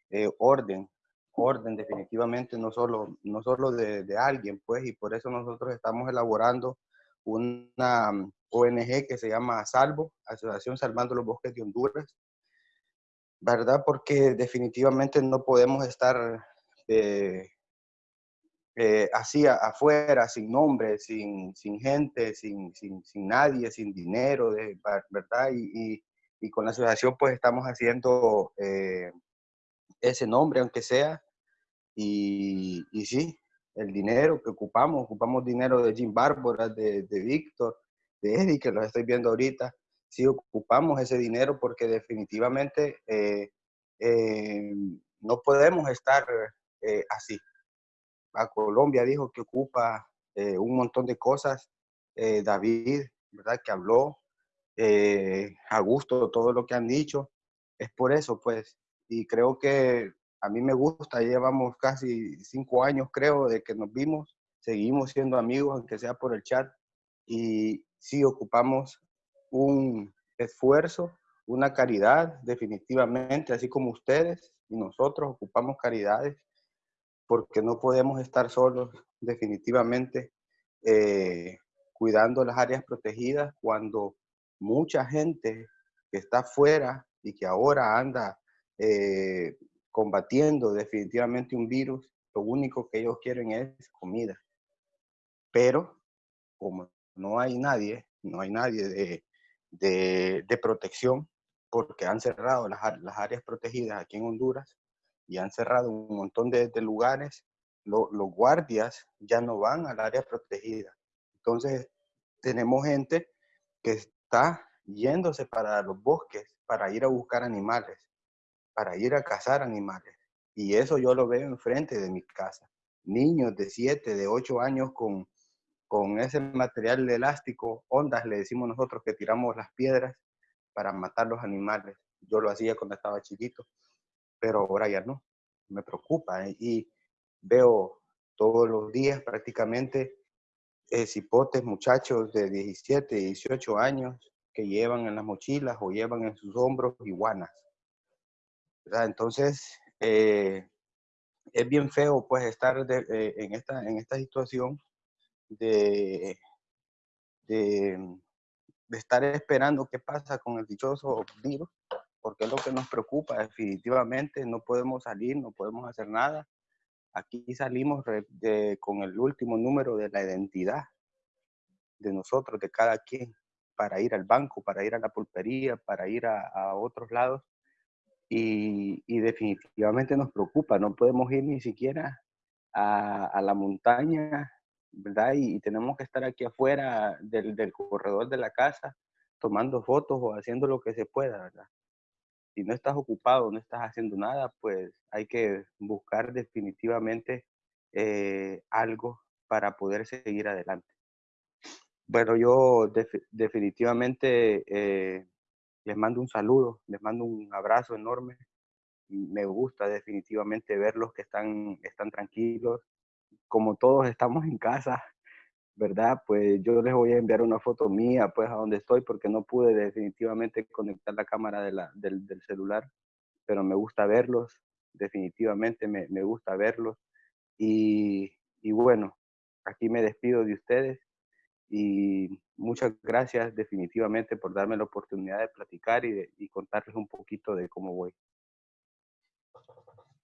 eh, orden, orden definitivamente, no solo, no solo de, de, alguien, pues, y por eso nosotros estamos elaborando una mm, ONG que se llama Salvo, Asociación Salvando los Bosques de Honduras, ¿verdad? Porque definitivamente no podemos estar eh, eh, así afuera, sin nombre, sin, sin gente, sin, sin, sin, nadie, sin dinero, ¿verdad? Y, y, y, con la asociación pues estamos haciendo eh, ese nombre, aunque sea. Y, y, sí, el dinero que ocupamos, ocupamos dinero de Jim Bárbara, de, de Víctor, de Eddie, que los estoy viendo ahorita. Sí ocupamos ese dinero porque definitivamente eh, eh, no podemos estar eh, así. A Colombia dijo que ocupa un montón de cosas. David, ¿verdad? Que habló a gusto todo lo que han dicho. Es por eso, pues, y creo que a mí me gusta, llevamos casi cinco años creo de que nos vimos, seguimos siendo amigos, aunque sea por el chat, y sí ocupamos un esfuerzo, una caridad, definitivamente, así como ustedes y nosotros ocupamos caridades, porque no podemos estar solos, definitivamente, eh, cuidando las áreas protegidas cuando mucha gente que está afuera y que ahora anda eh, combatiendo definitivamente un virus, lo único que ellos quieren es comida. Pero como no hay nadie, no hay nadie de, de, protección, porque han cerrado las, áreas protegidas aquí en Honduras y han cerrado un montón de, lugares, lo, los guardias ya no van al área protegida. Entonces, tenemos gente que está yéndose para los bosques para ir a buscar animales para ir a cazar animales. Y eso yo lo veo enfrente de mi casa. Niños de 7, de 8 años con, con ese material de elástico, ondas le decimos nosotros que tiramos las piedras para matar los animales. Yo lo hacía cuando estaba chiquito, pero ahora ya no. Me preocupa ¿eh? y veo todos los días prácticamente eh, cipotes, muchachos de 17, 18 años que llevan en las mochilas o llevan en sus hombros iguanas entonces, eh, es bien feo pues estar en, esta, en esta situación de, de, de, estar esperando qué pasa con el dichoso virus, porque es lo que nos preocupa definitivamente, no podemos salir, no podemos hacer nada. Aquí salimos de, con el último número de la identidad de nosotros, de cada quien, para ir al banco, para ir a la pulpería, para ir a, a otros lados y, y, definitivamente nos preocupa, no podemos ir ni siquiera a, a la montaña, ¿verdad? Y, y, tenemos que estar aquí afuera del, del, corredor de la casa tomando fotos o haciendo lo que se pueda, ¿verdad? Si no estás ocupado, no estás haciendo nada, pues hay que buscar definitivamente eh, algo para poder seguir adelante. Bueno, yo definitivamente eh, les mando un saludo, les mando un abrazo enorme. Me gusta definitivamente verlos que están, están tranquilos. Como todos estamos en casa, ¿verdad? Pues yo les voy a enviar una foto mía, pues a donde estoy, porque no pude definitivamente conectar la cámara de la, del, del, celular, pero me gusta verlos, definitivamente me, me gusta verlos. Y, y, bueno, aquí me despido de ustedes y muchas gracias definitivamente por darme la oportunidad de platicar y, de, y contarles un poquito de cómo voy.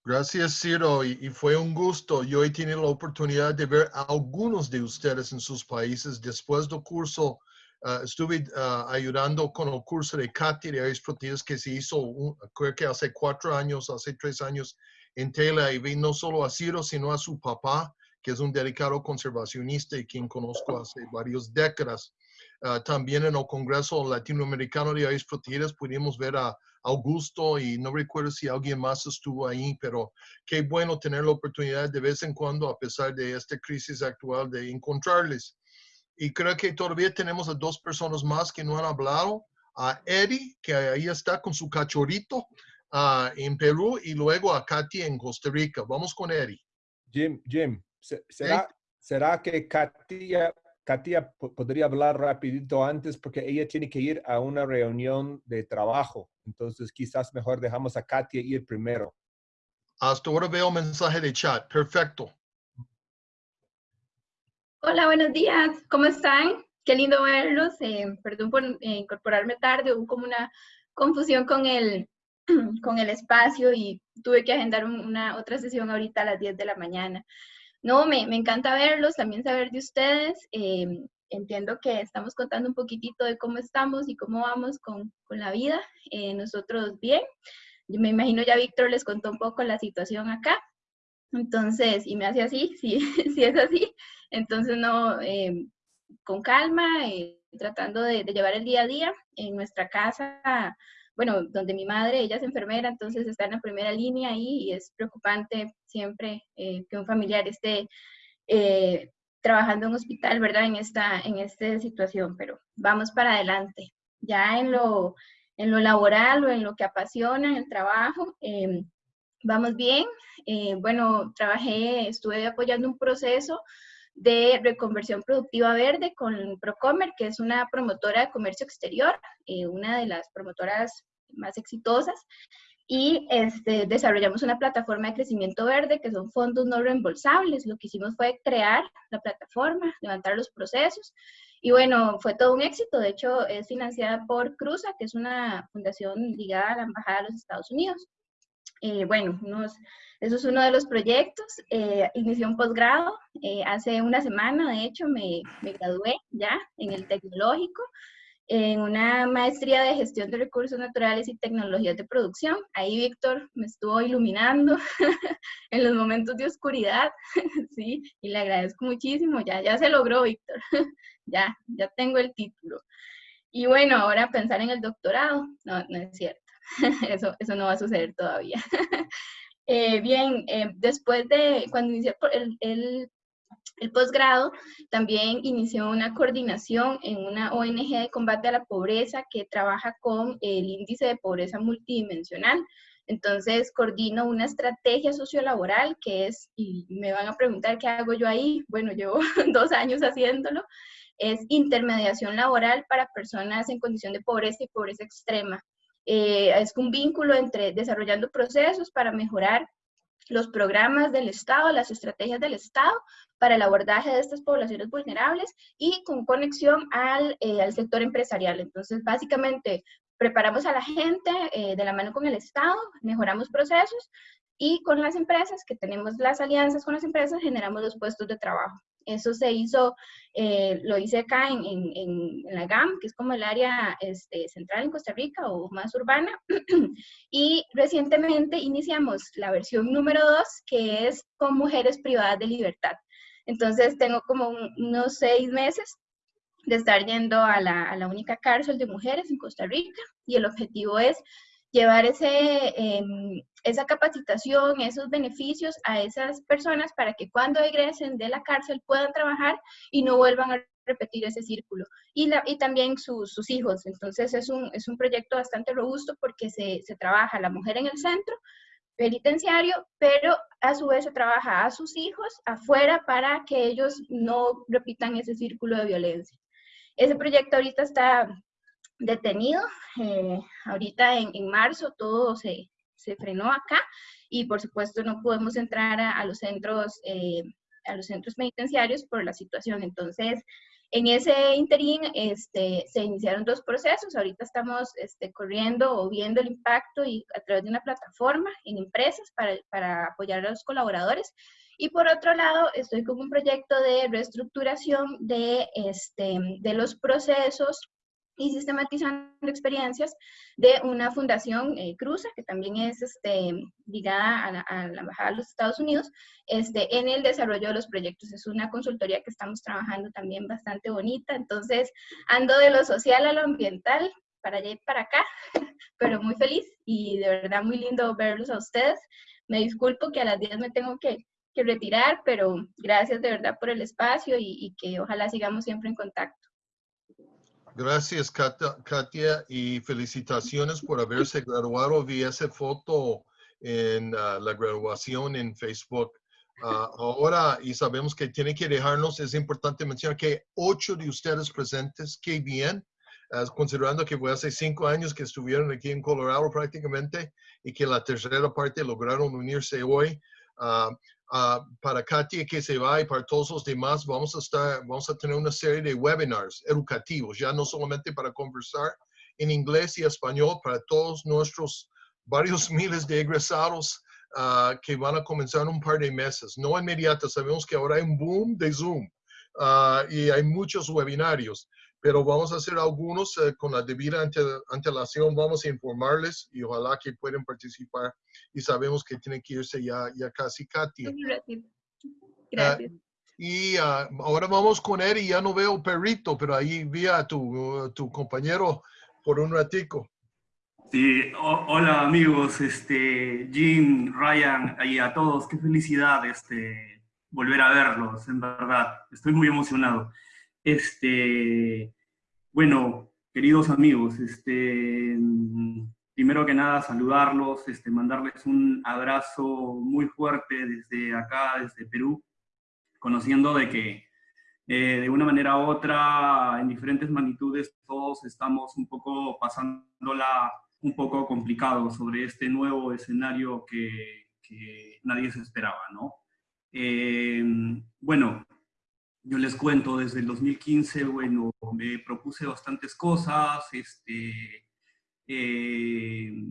Gracias, Ciro, y, y, fue un gusto. Yo he tenido la oportunidad de ver a algunos de ustedes en sus países. Después del curso, uh, estuve uh, ayudando con el curso de Katy de Aves Proteínas que se hizo, un, creo que hace cuatro años, hace tres años en Tela, y vi no solo a Ciro, sino a su papá, que es un dedicado conservacionista y quien conozco hace varias décadas. Uh, también en el Congreso Latinoamericano de Aves Proteínas pudimos ver a Augusto y no recuerdo si alguien más estuvo ahí, pero qué bueno tener la oportunidad de vez en cuando, a pesar de esta crisis actual, de encontrarles. Y creo que todavía tenemos a dos personas más que no han hablado, a Eddie, que ahí está con su cachorrito uh, en Perú, y luego a Katy en Costa Rica. Vamos con Eddie. Jim, Jim, ¿será, ¿será que Katia Katia podría hablar rapidito antes porque ella tiene que ir a una reunión de trabajo. Entonces quizás mejor dejamos a Katia ir primero. Hasta ahora veo mensaje de chat. Perfecto. Hola, buenos días. ¿Cómo están? Qué lindo verlos. Eh, perdón por eh, incorporarme tarde. Hubo como una confusión con el, con el espacio y tuve que agendar una otra sesión ahorita a las 10 de la mañana. No, me, me, encanta verlos, también saber de ustedes. Eh, entiendo que estamos contando un poquitito de cómo estamos y cómo vamos con, con la vida. Eh, nosotros bien. Yo me imagino ya Víctor les contó un poco la situación acá. Entonces, y me hace así, si sí, es así. Entonces, no, eh, con calma, eh, tratando de, llevar el día a día. En nuestra casa bueno, donde mi madre, ella es enfermera, entonces está en la primera línea y es preocupante siempre eh, que un familiar esté eh, trabajando en un hospital, ¿verdad? En esta, en esta situación, pero vamos para adelante. Ya en lo, en lo laboral o en lo que apasiona, el trabajo, eh, vamos bien. Bueno, trabajé, estuve apoyando un proceso de reconversión productiva verde con Procomer, que es una promotora de comercio exterior, eh, una de las promotoras más exitosas, y este, desarrollamos una plataforma de crecimiento verde, que son fondos no reembolsables. Lo que hicimos fue crear la plataforma, levantar los procesos, y bueno, fue todo un éxito. De hecho, es financiada por Cruza, que es una fundación ligada a la Embajada de los Estados Unidos. Eh, bueno, unos eso es uno de los proyectos. Eh, inicié un posgrado. Eh, hace una semana, de hecho, me, me, gradué ya en el tecnológico, en una maestría de gestión de recursos naturales y tecnologías de producción. Ahí Víctor me estuvo iluminando en los momentos de oscuridad, sí, y le agradezco muchísimo. Ya, ya se logró, Víctor. ya, ya tengo el título. Y bueno, ahora pensar en el doctorado. No, no es cierto. eso, eso no va a suceder todavía. Eh, bien, eh, después de cuando inicié el, el, el posgrado, también inició una coordinación en una ONG de combate a la pobreza que trabaja con el índice de pobreza multidimensional. Entonces, coordino una estrategia sociolaboral que es, y me van a preguntar qué hago yo ahí, bueno, llevo dos años haciéndolo, es intermediación laboral para personas en condición de pobreza y pobreza extrema. Eh, es un vínculo entre desarrollando procesos para mejorar los programas del Estado, las estrategias del Estado para el abordaje de estas poblaciones vulnerables y con conexión al, eh, al sector empresarial. Entonces, básicamente, preparamos a la gente eh, de la mano con el Estado, mejoramos procesos y con las empresas, que tenemos las alianzas con las empresas, generamos los puestos de trabajo. Eso se hizo, eh, lo hice acá en, en, la GAM, que es como el área este, central en Costa Rica o más urbana. y recientemente iniciamos la versión número 2, que es con mujeres privadas de libertad. Entonces tengo como un, unos seis meses de estar yendo a la única cárcel de mujeres en Costa Rica y el objetivo es llevar ese, em, esa capacitación, esos beneficios a esas personas para que cuando egresen de la cárcel puedan trabajar y no vuelvan a repetir ese círculo. Y, la, y también sus hijos. Entonces es un, es un proyecto bastante robusto porque se, se trabaja la mujer en el centro penitenciario, pero a su vez se trabaja a sus hijos afuera para que ellos no repitan ese círculo de violencia. Ese proyecto ahorita está detenido. Eh, ahorita en, en, marzo todo se, se, frenó acá y por supuesto no podemos entrar a, los centros eh, a los centros penitenciarios por la situación. Entonces, en ese interín este, se iniciaron dos procesos. Ahorita estamos este, corriendo o viendo el impacto y a través de una plataforma en empresas para, para apoyar a los colaboradores. Y por otro lado, estoy con un proyecto de reestructuración de, este, de los procesos y sistematizando experiencias de una fundación eh, Cruza, que también es este, ligada a la, Embajada de los Estados Unidos, este, en el desarrollo de los proyectos. Es una consultoría que estamos trabajando también bastante bonita, entonces ando de lo social a lo ambiental, para allá y para acá, pero muy feliz y de verdad muy lindo verlos a ustedes. Me disculpo que a las 10 me tengo que, que retirar, pero gracias de verdad por el espacio y que ojalá sigamos siempre en contacto. Gracias, Katia, y felicitaciones por haberse graduado. Vi esa foto en uh, la graduación en Facebook. Uh, ahora, y sabemos que tiene que dejarnos, es importante mencionar que ocho de ustedes presentes, qué bien, uh, considerando que fue hace cinco años que estuvieron aquí en Colorado prácticamente y que la tercera parte lograron unirse hoy. Uh, para Katia que se va y para todos los demás, vamos a, estar, vamos a tener una serie de webinars educativos, ya no solamente para conversar en inglés y español, para todos nuestros varios miles de egresados uh, que van a comenzar en un par de meses. No inmediato, sabemos que ahora hay un boom de Zoom uh, y hay muchos webinarios pero vamos a hacer algunos eh, con la debida antelación, vamos a informarles y ojalá que puedan participar y sabemos que tienen que irse ya, ya casi Katia. Gracias. Uh, y uh, ahora vamos con él y ya no veo perrito, pero ahí vi a tu, uh, tu compañero por un ratico. Sí, o, hola amigos, este, Jim, Ryan y a todos, qué felicidad este, volver a verlos, en verdad, estoy muy emocionado. Este, bueno, queridos amigos, este, primero que nada saludarlos, este, mandarles un abrazo muy fuerte desde acá, desde Perú, conociendo de que eh, de una manera u otra, en diferentes magnitudes, todos estamos un poco pasándola un poco complicado sobre este nuevo escenario que, que nadie se esperaba, ¿no? Eh, bueno, yo les cuento, desde el 2015, bueno, me propuse bastantes cosas, este, eh,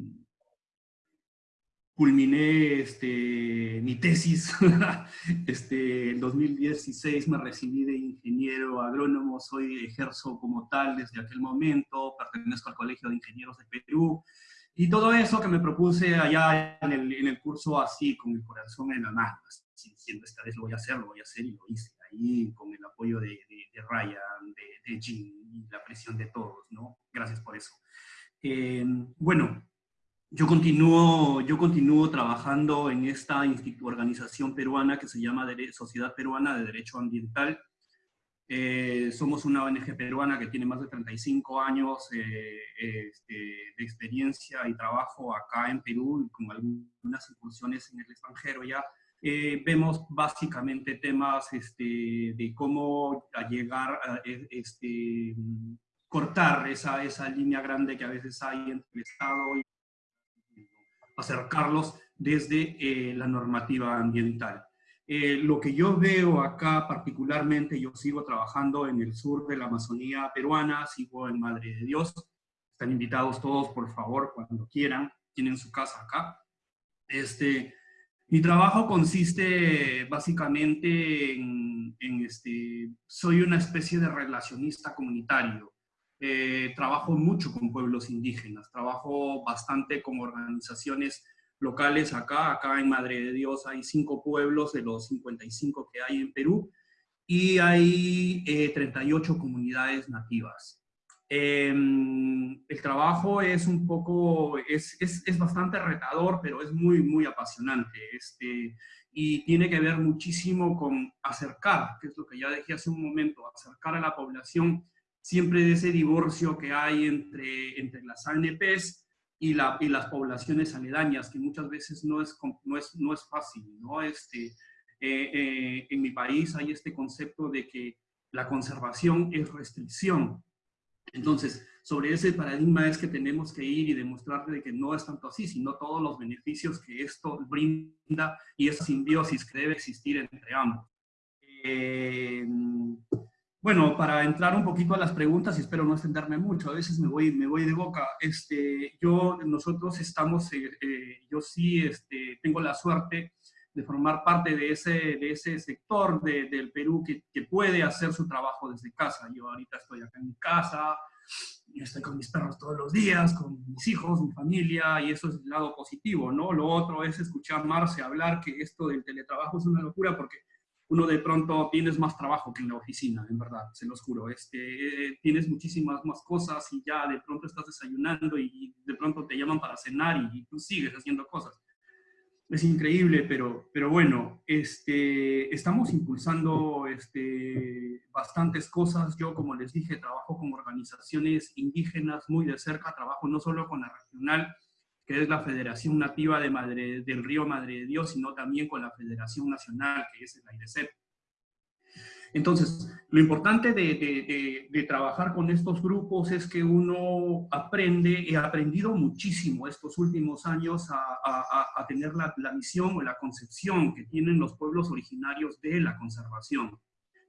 culminé este, mi tesis, este, en 2016 me recibí de ingeniero agrónomo, soy ejerzo como tal desde aquel momento, pertenezco al Colegio de Ingenieros de Perú, y todo eso que me propuse allá en el, en el curso así, con el corazón en la mano, diciendo esta vez lo voy a hacer, lo voy a hacer y lo hice ahí con el apoyo de, de, de Ryan, de, de Jim y la presión de todos, ¿no? Gracias por eso. Eh, bueno, yo continúo, yo continúo trabajando en esta organización peruana que se llama Sociedad Peruana de Derecho Ambiental. Eh, somos una ONG peruana que tiene más de 35 años eh, este, de experiencia y trabajo acá en Perú, con algunas incursiones en el extranjero ya, eh, vemos básicamente temas este, de cómo llegar a e, este, cortar esa, esa línea grande que a veces hay entre el Estado y acercarlos desde eh, la normativa ambiental. Eh, lo que yo veo acá particularmente, yo sigo trabajando en el sur de la Amazonía peruana, sigo en Madre de Dios, están invitados todos por favor cuando quieran, tienen su casa acá. Este, mi trabajo consiste básicamente en, este, soy una especie de relacionista comunitario. Eh, trabajo mucho con pueblos indígenas, trabajo bastante con organizaciones locales acá, acá en Madre de Dios hay cinco pueblos de los 55 que hay en Perú y hay 38 eh, comunidades nativas. Em, el trabajo es un poco, es, es, es, bastante retador, pero es muy, muy apasionante. Este, y tiene que ver muchísimo con acercar, que es lo que ya dije hace un momento, acercar a la población siempre de ese divorcio que hay entre, entre las ANPs y, la, y las poblaciones aledañas, que muchas veces no es, no es, no es fácil. ¿no? Este, eh, eh, en mi país hay este concepto de que la conservación es restricción entonces, sobre ese paradigma es que tenemos que ir y demostrar de que no es tanto así, sino todos los beneficios que esto brinda y esa simbiosis que debe existir entre ambos. Eh, bueno, para entrar un poquito a las preguntas, y espero no extenderme mucho, a veces me voy, me voy de boca, este, yo, nosotros estamos, eh, eh, yo sí este, tengo la suerte de formar parte de ese, de ese sector de, del Perú que, que, puede hacer su trabajo desde casa. Yo ahorita estoy acá en mi casa, estoy con mis perros todos los días, con mis hijos, mi familia, y eso es el lado positivo, ¿no? Lo otro es escuchar Marce hablar que esto del teletrabajo es una locura porque uno de pronto tienes más trabajo que en la oficina, en verdad, se los juro. Este, tienes muchísimas más cosas y ya de pronto estás desayunando y de pronto te llaman para cenar y, y tú sigues haciendo cosas es increíble, pero, pero bueno, este, estamos impulsando este, bastantes cosas. Yo, como les dije, trabajo con organizaciones indígenas muy de cerca, trabajo no solo con la regional, que es la Federación Nativa de Madre, del Río Madre de Dios, sino también con la Federación Nacional, que es el AIRECEP. Entonces, lo importante de, trabajar con estos grupos es que uno aprende, he aprendido muchísimo estos últimos años a, tener la, la, misión o la concepción que tienen los pueblos originarios de la conservación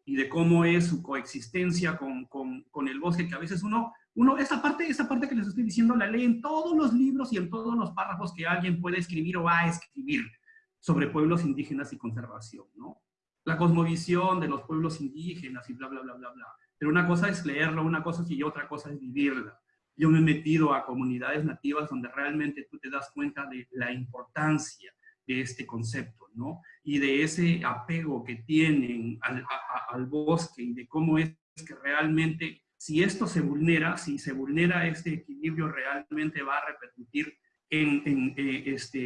y de cómo es su coexistencia con, con, el bosque, que a veces uno, uno esa, parte, esa parte que les estoy diciendo la lee en todos los libros y en todos los párrafos que alguien puede escribir o va a escribir sobre pueblos indígenas y conservación, ¿no? La cosmovisión de los pueblos indígenas y bla, bla, bla, bla, bla. Pero una cosa es leerla, una cosa es y otra cosa es vivirla. Yo me he metido a comunidades nativas donde realmente tú te das cuenta de la importancia de este concepto, ¿no? Y de ese apego que tienen al, al bosque y de cómo es que realmente, si esto se vulnera, si se vulnera este equilibrio, realmente va a repercutir en, en eh, este,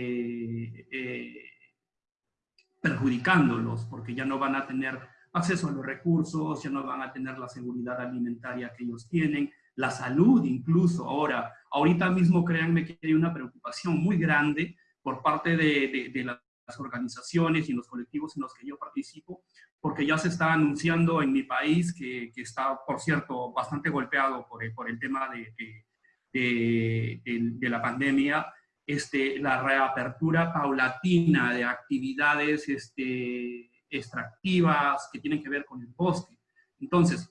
eh, perjudicándolos, porque ya no van a tener acceso a los recursos, ya no van a tener la seguridad alimentaria que ellos tienen, la salud incluso ahora. Ahorita mismo créanme que hay una preocupación muy grande por parte de, de, las organizaciones y los colectivos en los que yo participo, porque ya se está anunciando en mi país, que, que está, por cierto, bastante golpeado por el, por el tema de, de la pandemia, este, la reapertura paulatina de actividades este, extractivas que tienen que ver con el bosque. Entonces,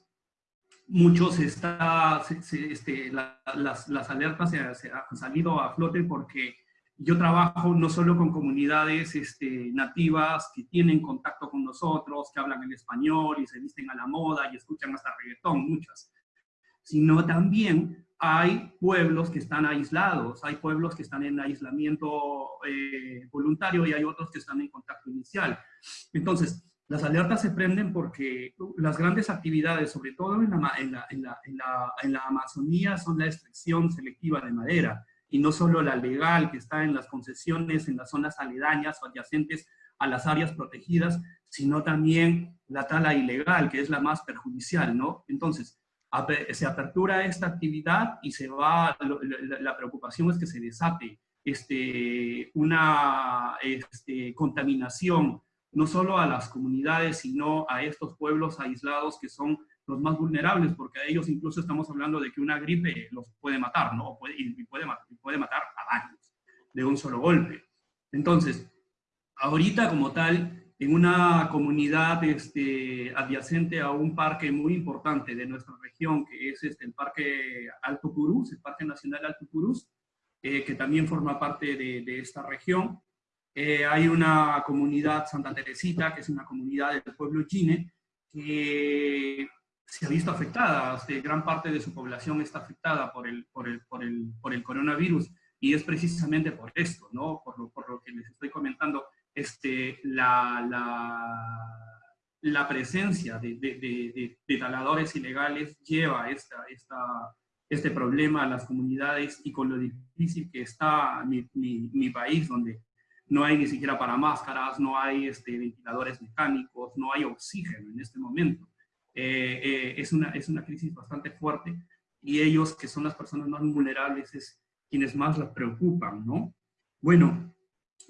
muchos está, este, las, las, alertas se, han salido a flote porque yo trabajo no solo con comunidades este, nativas que tienen contacto con nosotros, que hablan en español y se visten a la moda y escuchan hasta reggaetón, muchas, sino también hay pueblos que están aislados, hay pueblos que están en aislamiento eh, voluntario y hay otros que están en contacto inicial. Entonces, las alertas se prenden porque las grandes actividades, sobre todo en la, en Amazonía, son la extracción selectiva de madera y no solo la legal que está en las concesiones, en las zonas aledañas o adyacentes a las áreas protegidas, sino también la tala ilegal, que es la más perjudicial, ¿no? Entonces, se apertura esta actividad y se va, la preocupación es que se desate este, una este, contaminación, no solo a las comunidades, sino a estos pueblos aislados que son los más vulnerables, porque a ellos incluso estamos hablando de que una gripe los puede matar, ¿no? Puede, y puede, puede matar a varios de un solo golpe. Entonces, ahorita como tal, en una comunidad este, adyacente a un parque muy importante de nuestra región, que es este, el Parque Alto Purús, el Parque Nacional Alto Purús, eh, que también forma parte de, esta región. Eh, hay una comunidad Santa Teresita, que es una comunidad del pueblo chine, que se ha visto afectada, este, gran parte de su población está afectada por el, por el, por el, por el coronavirus, y es precisamente por esto, ¿no? por, lo, por lo que les estoy comentando, este, la, la, la presencia de, de, de, taladores ilegales lleva esta, esta, este problema a las comunidades y con lo difícil que está mi, mi, mi país, donde no hay ni siquiera para máscaras, no hay este, ventiladores mecánicos, no hay oxígeno en este momento. Eh, eh, es, una, es una crisis bastante fuerte y ellos, que son las personas más vulnerables, es quienes más las preocupan, ¿no? Bueno,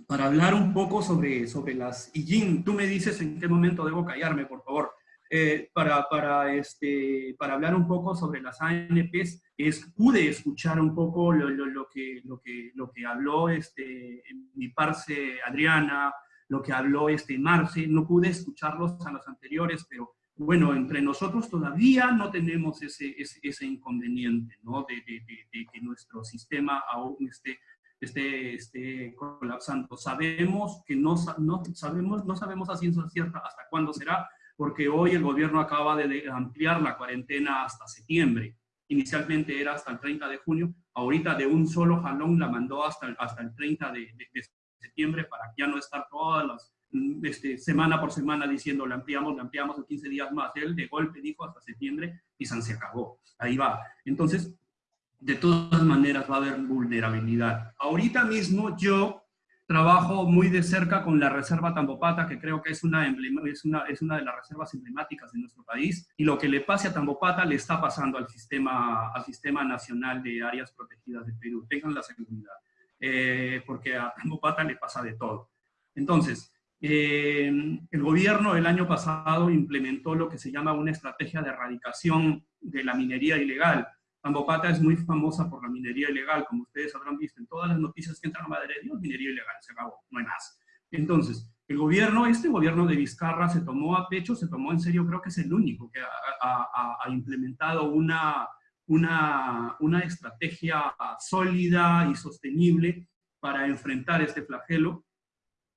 para hablar un poco sobre, sobre las... Y Jim, tú me dices en qué momento debo callarme, por favor. Eh, para, para, este, para hablar un poco sobre las ANPs, es, pude escuchar un poco lo, lo, lo, que, lo, que, lo que habló este, mi parce Adriana, lo que habló este Marce, no pude escucharlos a los anteriores, pero bueno, entre nosotros todavía no tenemos ese, ese, inconveniente, ¿no? De, de, de, que nuestro sistema aún esté, esté, esté colapsando. Sabemos que no, no, sabemos, no sabemos a ciencia cierta hasta cuándo será, porque hoy el gobierno acaba de ampliar la cuarentena hasta septiembre. Inicialmente era hasta el 30 de junio, ahorita de un solo jalón la mandó hasta el, hasta el 30 de, de, septiembre para ya no estar todas las este, semana por semana diciendo la ampliamos, la ampliamos en 15 días más. Él de golpe dijo hasta septiembre y se acabó. Ahí va. Entonces, de todas maneras va a haber vulnerabilidad. Ahorita mismo yo Trabajo muy de cerca con la Reserva Tambopata, que creo que es una, es, una, es una de las reservas emblemáticas de nuestro país, y lo que le pase a Tambopata le está pasando al Sistema, al sistema Nacional de Áreas Protegidas de Perú. Tengan la seguridad, eh, porque a Tambopata le pasa de todo. Entonces, eh, el gobierno el año pasado implementó lo que se llama una estrategia de erradicación de la minería ilegal, Tambopata es muy famosa por la minería ilegal, como ustedes habrán visto en todas las noticias que entran a Madre de Dios, minería ilegal, se acabó, no hay más. Entonces, el gobierno, este gobierno de Vizcarra se tomó a pecho, se tomó en serio, creo que es el único que ha, implementado una, una, una estrategia sólida y sostenible para enfrentar este flagelo.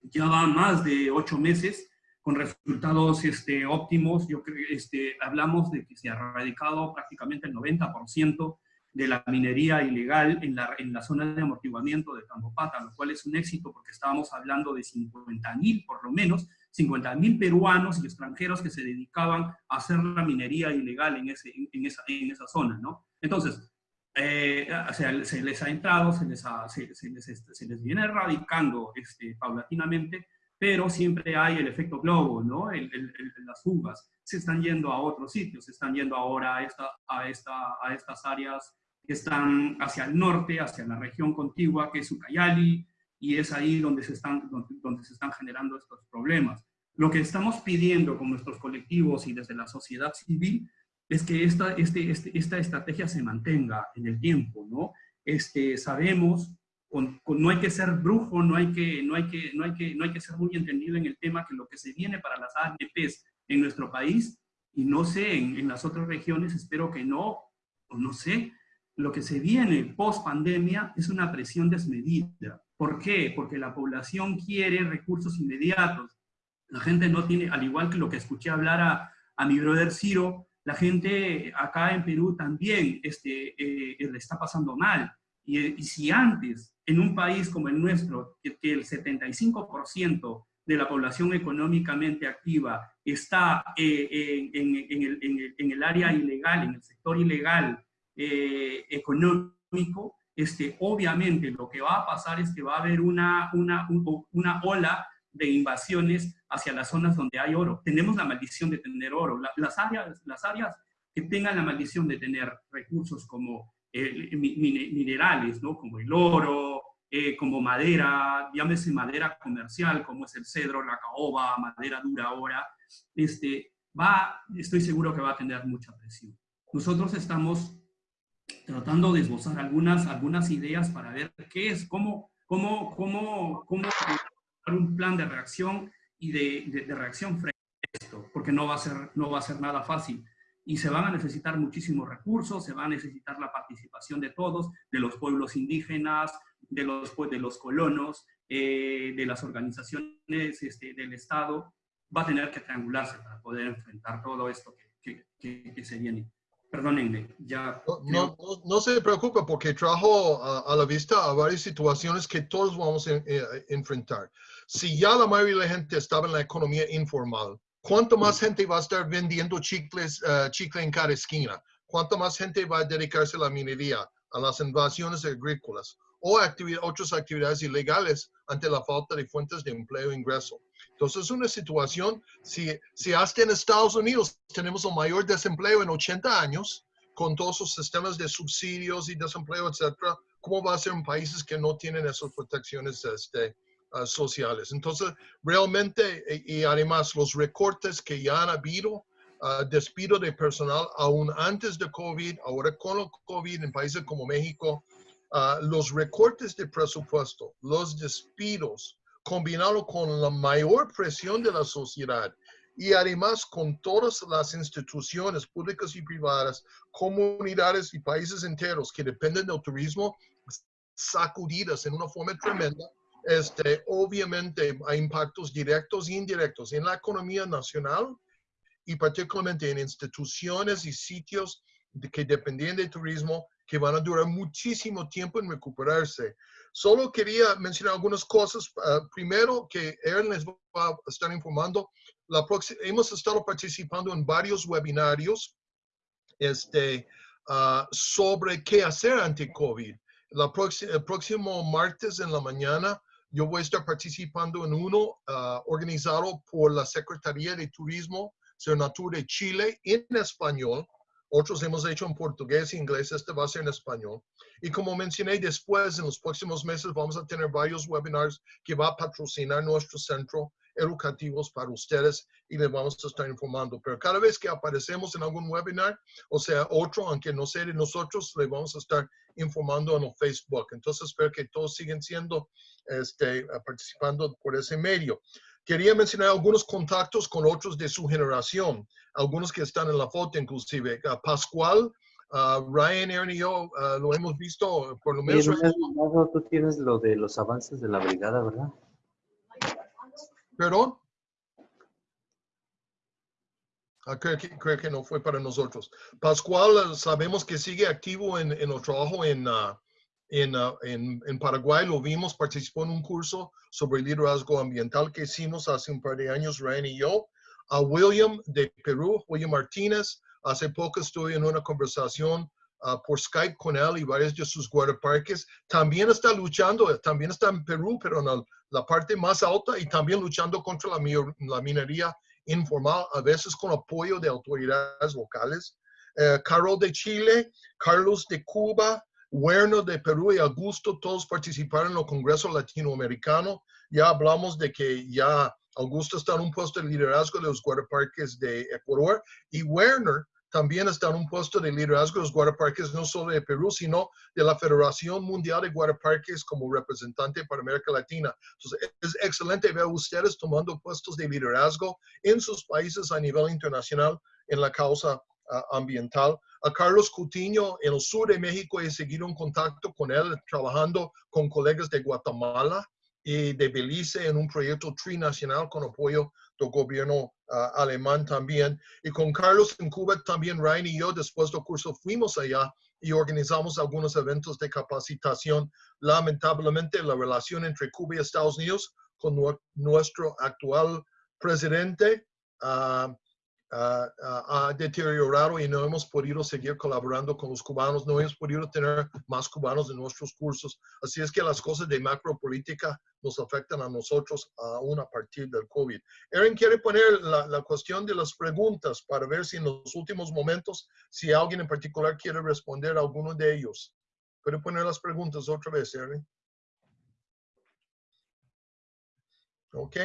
Ya va más de ocho meses con resultados este, óptimos. Yo creo este, hablamos de que se ha erradicado prácticamente el 90% de la minería ilegal en la, en la zona de amortiguamiento de Tambopata, lo cual es un éxito porque estábamos hablando de 50.000 por lo menos, 50.000 peruanos y extranjeros que se dedicaban a hacer la minería ilegal en, ese, en, esa, en esa zona, ¿no? Entonces, eh, o sea, se les ha entrado, se les, se, se, les, este, se les viene erradicando este, paulatinamente, pero siempre hay el efecto globo, ¿no? El, el, las fugas se están yendo a otros sitios, se están yendo ahora a, esta, a, esta, a estas áreas que están hacia el norte, hacia la región contigua, que es Ucayali, y es ahí donde se están, donde, se están generando estos problemas. Lo que estamos pidiendo con nuestros colectivos y desde la sociedad civil es que esta, este, este, esta estrategia se mantenga en el tiempo, ¿no? Este, sabemos no hay que ser brujo, no hay que, no, hay que, no, hay que, no hay que ser muy entendido en el tema que lo que se viene para las ANPs en nuestro país, y no sé, en, las otras regiones, espero que no, o no sé, lo que se viene post pandemia es una presión desmedida. ¿Por qué? Porque la población quiere recursos inmediatos. La gente no tiene, al igual que lo que escuché hablar a, a mi brother Ciro, la gente acá en Perú también este, eh, le está pasando mal. Y, si antes en un país como el nuestro, que, el 75% de la población económicamente activa está eh, en, el, área ilegal, en el sector ilegal eh, económico, este, obviamente lo que va a pasar es que va a haber una, una, una ola de invasiones hacia las zonas donde hay oro. Tenemos la maldición de tener oro. las, áreas, las áreas que tengan la maldición de tener recursos como minerales, ¿no? como el oro, eh, como madera, llámese madera comercial, como es el cedro, la caoba, madera dura ahora, este, va, estoy seguro que va a tener mucha presión. Nosotros estamos tratando de esbozar algunas, algunas ideas para ver qué es, cómo, cómo, cómo, cómo un plan de reacción y de, de, reacción frente a esto, porque no va, a ser, no va a ser nada fácil y se van a necesitar muchísimos recursos, se va a necesitar la participación de todos, de los pueblos indígenas, de los, de los colonos, eh, de las organizaciones este, del Estado, va a tener que triangularse para poder enfrentar todo esto que, que, que, se viene. Perdónenme, ya... No, no, no, se preocupe porque trajo a, la vista a varias situaciones que todos vamos a, eh, enfrentar. Si ya la mayoría de la gente estaba en la economía informal, ¿cuánto más gente va a estar vendiendo chicles, uh, chicle en cada esquina? ¿cuánta más gente va a dedicarse a la minería, a las invasiones agrícolas o actividad, otras actividades ilegales ante la falta de fuentes de empleo e ingreso? Entonces, es una situación, si, si hasta en Estados Unidos tenemos el mayor desempleo en 80 años, con todos sus sistemas de subsidios y desempleo, etcétera, ¿cómo va a ser en países que no tienen esas protecciones este, uh, sociales? Entonces, realmente, y, y, además los recortes que ya han habido, uh, despido de personal aún antes de COVID, ahora con el COVID en países como México, uh, los recortes de presupuesto, los despidos, combinado con la mayor presión de la sociedad y además con todas las instituciones públicas y privadas, comunidades y países enteros que dependen del turismo sacudidas en una forma tremenda, este, obviamente hay impactos directos e indirectos en la economía nacional y particularmente en instituciones y sitios de, que dependen del turismo que van a durar muchísimo tiempo en recuperarse. Solo quería mencionar algunas cosas. Uh, primero, que Aaron les va a estar informando. La hemos estado participando en varios webinarios este, uh, sobre qué hacer ante COVID. La el próximo martes en la mañana yo voy a estar participando en uno uh, organizado por la Secretaría de Turismo, Senatur de Chile en español otros hemos hecho en portugués e inglés, este va a ser en español. Y como mencioné después, en los próximos meses vamos a tener varios webinars que va a patrocinar nuestro centro educativos para ustedes y les vamos a estar informando. Pero cada vez que aparecemos en algún webinar, o sea, otro, aunque no sea de nosotros, les vamos a estar informando en el Facebook. Entonces, espero que todos siguen siendo, este, participando por ese medio. Quería mencionar algunos contactos con otros de su generación, algunos que están en la foto inclusive. Uh, Pascual, uh, Ryan, Aaron y yo uh, lo hemos visto por lo menos. tú tienes lo de los avances de la brigada, ¿verdad? ¿Perdón? Ah, creo, que, creo, que, no fue para nosotros. Pascual, sabemos que sigue activo en, en el trabajo en, en, uh, en, en, Paraguay, lo vimos, participó en un curso sobre liderazgo ambiental que hicimos hace un par de años, Ryan y yo. A William de Perú, William Martínez, hace poco estuve en una conversación uh, por Skype con él y varios de sus guardaparques. También está luchando, también está en Perú, pero en la, la parte más alta y también luchando contra la, la, minería informal, a veces con apoyo de autoridades locales. Uh, Carol de Chile, Carlos de Cuba, Werner de Perú y Augusto, todos participaron en el Congreso Latinoamericano. Ya hablamos de que ya Augusto está en un puesto de liderazgo de los guardaparques de Ecuador y Werner también está en un puesto de liderazgo de los guardaparques no solo de Perú, sino de la Federación Mundial de Guardaparques como representante para América Latina. Entonces, es excelente ver a ustedes tomando puestos de liderazgo en sus países a nivel internacional en la causa ambiental a Carlos Cutiño en el sur de México. He seguido en contacto con él, trabajando con colegas de Guatemala y de Belice en un proyecto trinacional con apoyo gobierno uh, alemán también. Y con Carlos en Cuba también, Ryan y yo, después del curso, fuimos allá y organizamos algunos eventos de capacitación. Lamentablemente, la relación entre Cuba y Estados Unidos con nuestro actual presidente uh, ha deteriorado y no hemos podido seguir colaborando con los cubanos, no hemos podido tener más cubanos en nuestros cursos. Así es que las cosas de macropolítica nos afectan a nosotros aún a partir del COVID. Erin quiere poner la, la, cuestión de las preguntas para ver si en los últimos momentos, si alguien en particular quiere responder a alguno de ellos. Puede poner las preguntas otra vez, Erin. Ok.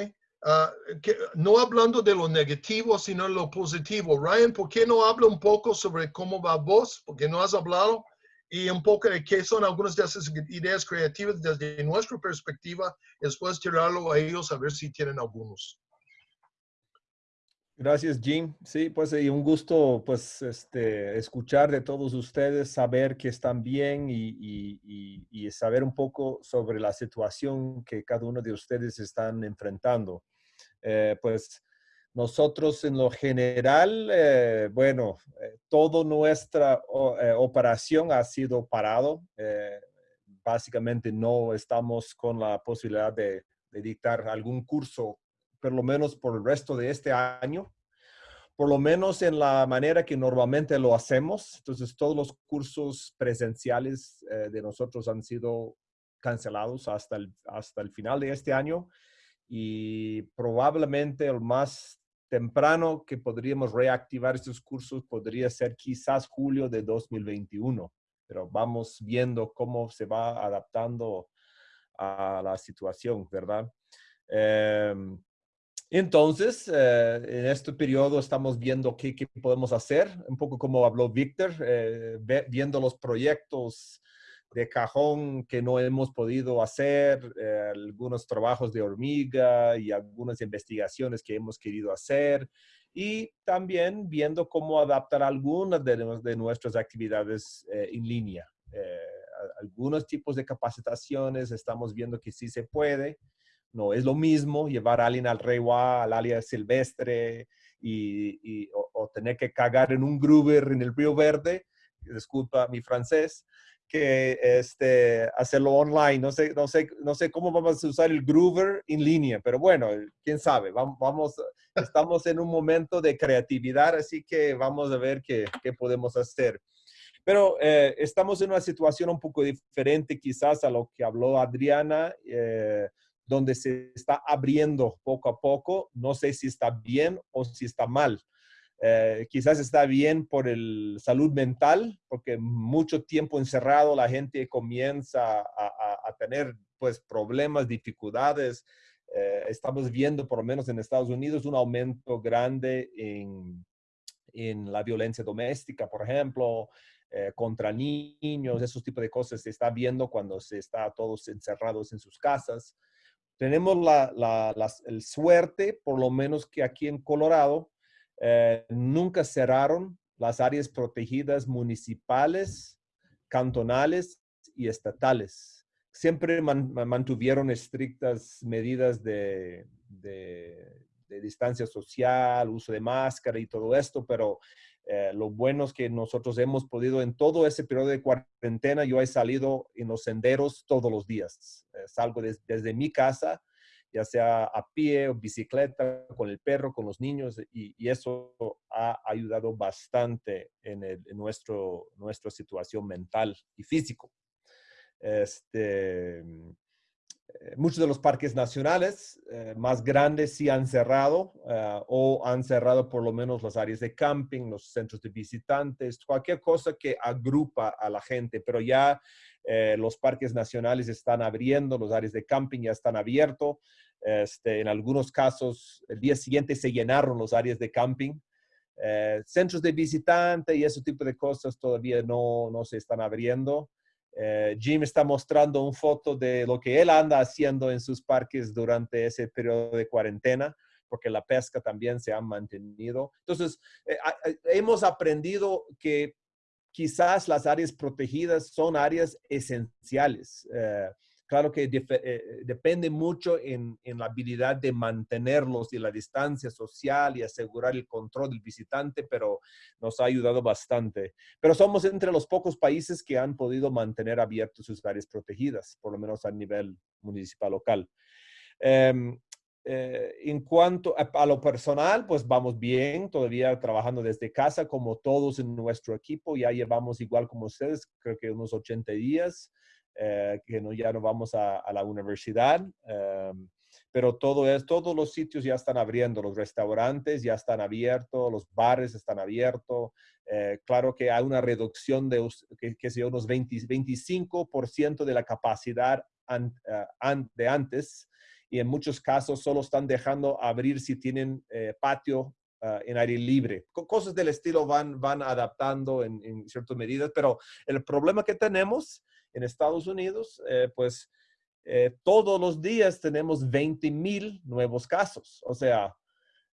Uh, que, no hablando de lo negativo, sino lo positivo. Ryan, ¿por qué no habla un poco sobre cómo va vos? Porque no has hablado y un poco de qué son algunas de esas ideas creativas desde nuestra perspectiva, después tirarlo a ellos a ver si tienen algunos. Gracias, Jim. Sí, pues y un gusto pues este, escuchar de todos ustedes, saber que están bien y, y, y, saber un poco sobre la situación que cada uno de ustedes están enfrentando. Eh, pues nosotros en lo general, eh, bueno, eh, toda nuestra operación ha sido parado. básicamente no estamos con la posibilidad de, dictar algún curso, por lo menos por el resto de este año, por lo menos en la manera que normalmente lo hacemos. Entonces, todos los cursos presenciales de nosotros han sido cancelados hasta el, hasta el final de este año y probablemente el más temprano que podríamos reactivar estos cursos podría ser quizás julio de 2021, pero vamos viendo cómo se va adaptando a la situación, ¿verdad? Em, entonces, eh, en este periodo estamos viendo qué, qué, podemos hacer, un poco como habló Víctor, eh, viendo los proyectos de cajón que no hemos podido hacer, eh, algunos trabajos de hormiga y algunas investigaciones que hemos querido hacer y también viendo cómo adaptar algunas de, de nuestras actividades en línea. algunos tipos de capacitaciones estamos viendo que sí se puede, no es lo mismo llevar a alguien al Rewa, al área silvestre y, o, tener que cagar en un groover en el Río Verde, disculpa mi francés, que este, hacerlo online. No sé, no, sé, no sé cómo vamos a usar el groover en línea, pero bueno, quién sabe. Vamos, vamos estamos en un momento de creatividad, así que vamos a ver qué, qué podemos hacer. Pero eh, estamos en una situación un poco diferente quizás a lo que habló Adriana. Eh, donde se está abriendo poco a poco. No sé si está bien o si está mal. Eh, quizás está bien por el salud mental, porque mucho tiempo encerrado la gente comienza a, tener pues problemas, dificultades. Eh, estamos viendo, por lo menos en Estados Unidos, un aumento grande en, en la violencia doméstica, por ejemplo, eh, contra niños, esos tipos de cosas se está viendo cuando se está todos encerrados en sus casas. Tenemos la, el suerte, por lo menos que aquí en Colorado, eh, nunca cerraron las áreas protegidas municipales, cantonales y estatales. Siempre mantuvieron estrictas medidas de, distancia social, uso de máscara y todo esto, pero eh, lo bueno es que nosotros hemos podido en todo ese periodo de cuarentena, yo he salido en los senderos todos los días. Eh, salgo desde mi casa, ya sea a pie o bicicleta, con el perro, con los niños, y, eso ha ayudado bastante en, en, nuestro, nuestra situación mental y físico. Este, eh, muchos de los parques nacionales eh, más grandes sí han cerrado eh, o han cerrado por lo menos las áreas de camping, los centros de visitantes, cualquier cosa que agrupa a la gente, pero ya los parques nacionales están abriendo, los áreas de camping ya están abiertos. Este, en algunos casos, el día siguiente se llenaron los áreas de camping. centros de visitante y ese tipo de cosas todavía no, no se están abriendo. Eh, Jim está mostrando una foto de lo que él anda haciendo en sus parques durante ese periodo de cuarentena, porque la pesca también se ha mantenido. Entonces, eh, hemos aprendido que quizás las áreas protegidas son áreas esenciales. Eh, Claro que eh, depende mucho en, la habilidad de mantenerlos y la distancia social y asegurar el control del visitante, pero nos ha ayudado bastante. Pero somos entre los pocos países que han podido mantener abiertos sus áreas protegidas, por lo menos a nivel municipal local. Em, eh, en cuanto a, a, lo personal, pues vamos bien, todavía trabajando desde casa como todos en nuestro equipo. Ya llevamos igual como ustedes, creo que unos 80 días. Eh, que no, ya no vamos a, la universidad, em, pero todo es, todos los sitios ya están abriendo, los restaurantes ya están abiertos, los bares están abiertos. Eh, claro que hay una reducción de, que, que sea unos 20, 25% de la capacidad eh, de antes y en muchos casos solo están dejando abrir si tienen patio en aire libre. Cosas del estilo van, van adaptando en, en ciertas medidas, pero el problema que tenemos en Estados Unidos, eh, pues eh, todos los días tenemos 20 mil nuevos casos. O sea,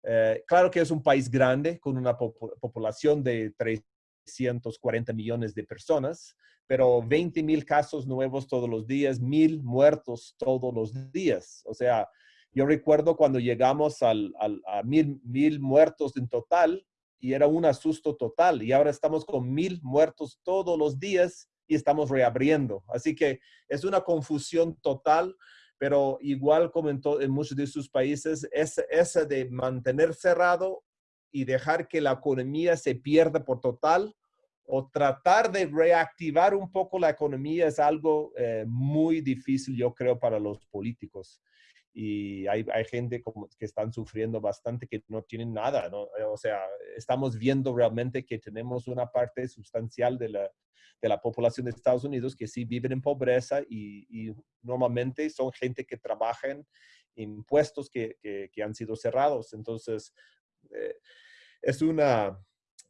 eh, claro que es un país grande con una población de 340 millones de personas, pero 20 mil casos nuevos todos los días, mil muertos todos los días. O sea, yo recuerdo cuando llegamos al, a mil, mil muertos en total y era un asusto total y ahora estamos con mil muertos todos los días y estamos reabriendo. Así que es una confusión total, pero igual como en, muchos de sus países, esa, de mantener cerrado y dejar que la economía se pierda por total o tratar de reactivar un poco la economía es algo eh, muy difícil, yo creo, para los políticos. Y hay, hay gente como que están sufriendo bastante que no tienen nada, ¿no? O sea, estamos viendo realmente que tenemos una parte sustancial de la, de la población de Estados Unidos que sí viven en pobreza y, normalmente son gente que trabaja en impuestos que, que, han sido cerrados. Entonces, eh, es una,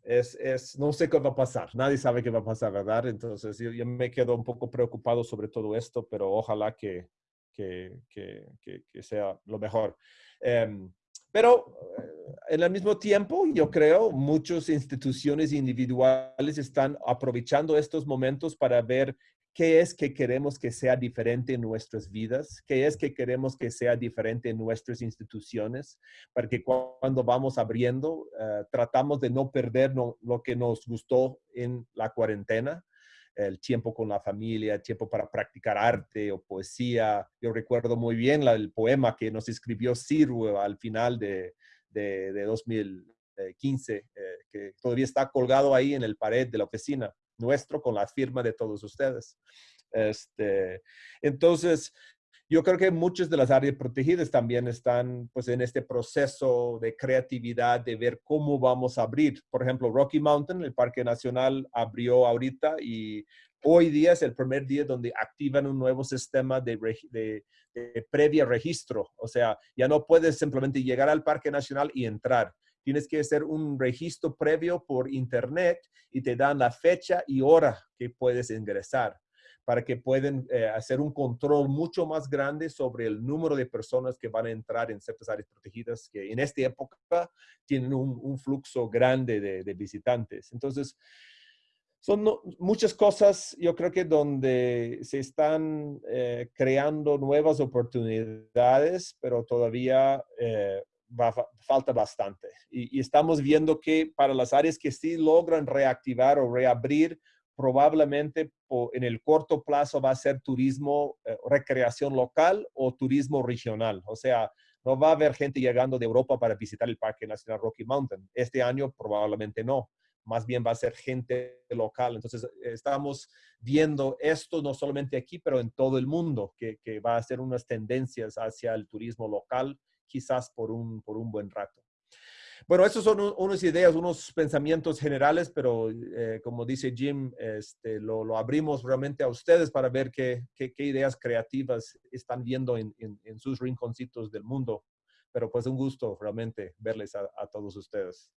es, es, no sé qué va a pasar, nadie sabe qué va a pasar, ¿verdad? Entonces yo, me quedo un poco preocupado sobre todo esto, pero ojalá que, que, que, que sea lo mejor. Em, pero eh, en el mismo tiempo, yo creo, muchas instituciones individuales están aprovechando estos momentos para ver qué es que queremos que sea diferente en nuestras vidas, qué es que queremos que sea diferente en nuestras instituciones, para que cuando vamos abriendo, eh, tratamos de no perder lo que nos gustó en la cuarentena, el tiempo con la familia, el tiempo para practicar arte o poesía. Yo recuerdo muy bien el poema que nos escribió Siru al final de, de, 2015, eh, que todavía está colgado ahí en el pared de la oficina nuestro con la firma de todos ustedes. Este, entonces, yo creo que muchas de las áreas protegidas también están pues en este proceso de creatividad, de ver cómo vamos a abrir. Por ejemplo, Rocky Mountain, el Parque Nacional, abrió ahorita y hoy día es el primer día donde activan un nuevo sistema de, de, de previa registro. O sea, ya no puedes simplemente llegar al Parque Nacional y entrar tienes que hacer un registro previo por internet y te dan la fecha y hora que puedes ingresar para que puedan eh, hacer un control mucho más grande sobre el número de personas que van a entrar en ciertas áreas protegidas que en esta época tienen un, flujo grande de, visitantes. Entonces, son muchas cosas, yo creo que donde se están eh, creando nuevas oportunidades, pero todavía eh, falta bastante. Y, estamos viendo que para las áreas que sí logran reactivar o reabrir, probablemente en el corto plazo va a ser turismo, eh, recreación local o turismo regional. O sea, no va a haber gente llegando de Europa para visitar el Parque Nacional Rocky Mountain. Este año probablemente no. Más bien va a ser gente local. Entonces, estamos viendo esto no solamente aquí, pero en todo el mundo, que, que va a ser unas tendencias hacia el turismo local quizás por un, por un buen rato. Bueno, estos son unas ideas, unos pensamientos generales, pero eh, como dice Jim, este, lo, lo, abrimos realmente a ustedes para ver qué, qué, ideas creativas están viendo en, en, sus rinconcitos del mundo. Pero pues un gusto realmente verles a, a todos ustedes.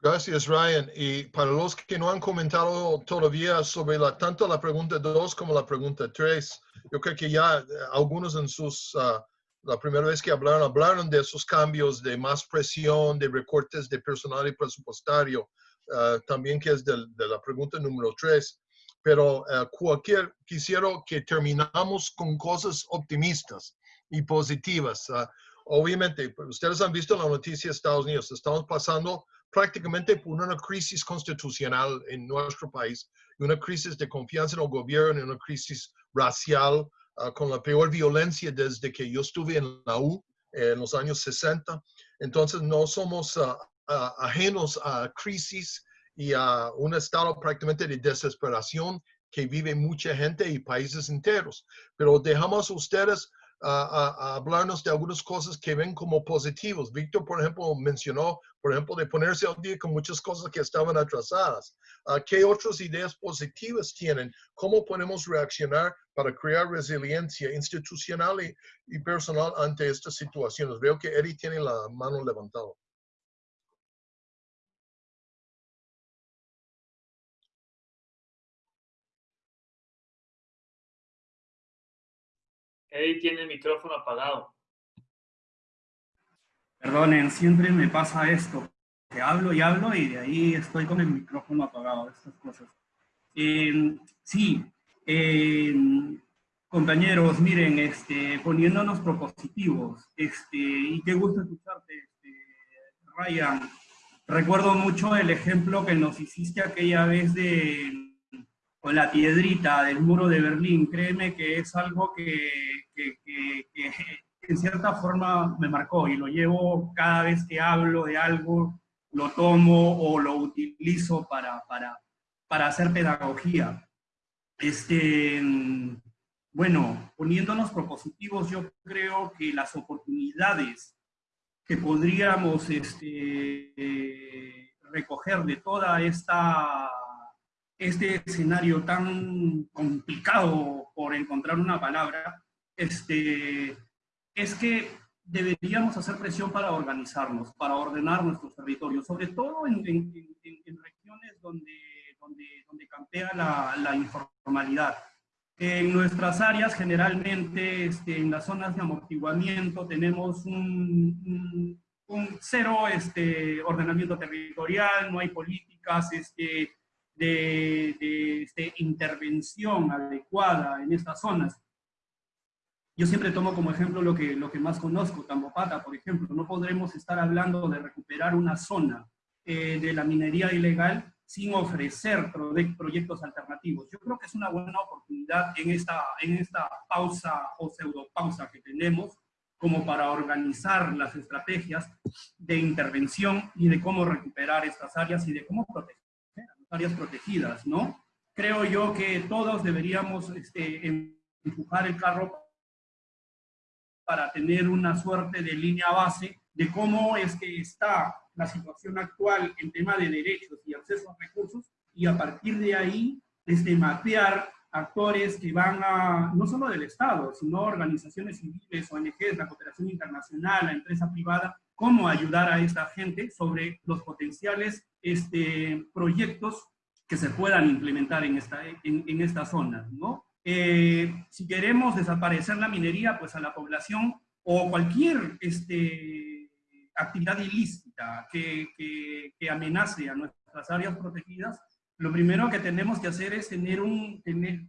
Gracias, Ryan. Y para los que no han comentado todavía sobre la, tanto la pregunta 2 como la pregunta 3, yo creo que ya algunos en sus... Uh, la primera vez que hablaron, hablaron de esos cambios de más presión, de recortes de personal y presupuestario, ah, también que es de, la pregunta número tres. Pero uh, cualquier, quisiera que terminamos con cosas optimistas y positivas. Ah, obviamente, ustedes han visto la noticia de Estados Unidos, estamos pasando prácticamente por una crisis constitucional en nuestro país, una crisis de confianza en el gobierno, una crisis racial, Ah, con la peor violencia desde que yo estuve en la U en los años 60. Entonces no somos ah, ah, ajenos a crisis y a un estado prácticamente de desesperación que vive mucha gente y países enteros. Pero dejamos a ustedes a, hablarnos de algunas cosas que ven como positivos. Víctor, por ejemplo, mencionó, por ejemplo, de ponerse al día con muchas cosas que estaban atrasadas. Uh, ¿Qué otras ideas positivas tienen? ¿Cómo podemos reaccionar para crear resiliencia institucional y, y personal ante estas situaciones? Veo que Eddie tiene la mano levantada. Eddie tiene el micrófono apagado. Perdonen, siempre me pasa esto, hablo y hablo y de ahí estoy con el micrófono apagado, estas cosas. Eh, sí, eh, compañeros, miren, este, poniéndonos propositivos, este, y qué gusto escucharte, este, Ryan. Recuerdo mucho el ejemplo que nos hiciste aquella vez de con la piedrita del muro de Berlín. Créeme que es algo que, en cierta forma me marcó y lo llevo cada vez que hablo de algo, lo tomo o lo utilizo para, para, para hacer pedagogía. Este, bueno, poniéndonos propositivos, yo creo que las oportunidades que podríamos este, recoger de toda esta este escenario tan complicado por encontrar una palabra, este, es que deberíamos hacer presión para organizarnos, para ordenar nuestros territorios, sobre todo en, regiones donde, donde, campea la, informalidad. En nuestras áreas, generalmente, este, en las zonas de amortiguamiento, tenemos un, cero este, ordenamiento territorial, no hay políticas este, de, de intervención adecuada en estas zonas. Yo siempre tomo como ejemplo lo que, lo que más conozco, Tambopata, por ejemplo. No podremos estar hablando de recuperar una zona eh, de la minería ilegal sin ofrecer proyectos alternativos. Yo creo que es una buena oportunidad en esta, en esta pausa o pseudopausa que tenemos como para organizar las estrategias de intervención y de cómo recuperar estas áreas y de cómo proteger áreas protegidas, ¿no? Creo yo que todos deberíamos este, empujar el carro para tener una suerte de línea base de cómo es que está la situación actual en tema de derechos y acceso a recursos y a partir de ahí desde mapear actores que van a, no solo del Estado, sino organizaciones civiles, ONGs, la cooperación internacional, la empresa privada, cómo ayudar a esta gente sobre los potenciales este, proyectos que se puedan implementar en, esta, en, esta zona, ¿no? Eh, si queremos desaparecer la minería, pues a la población o cualquier este, actividad ilícita que, que, amenace a nuestras áreas protegidas, lo primero que tenemos que hacer es tener un, tener,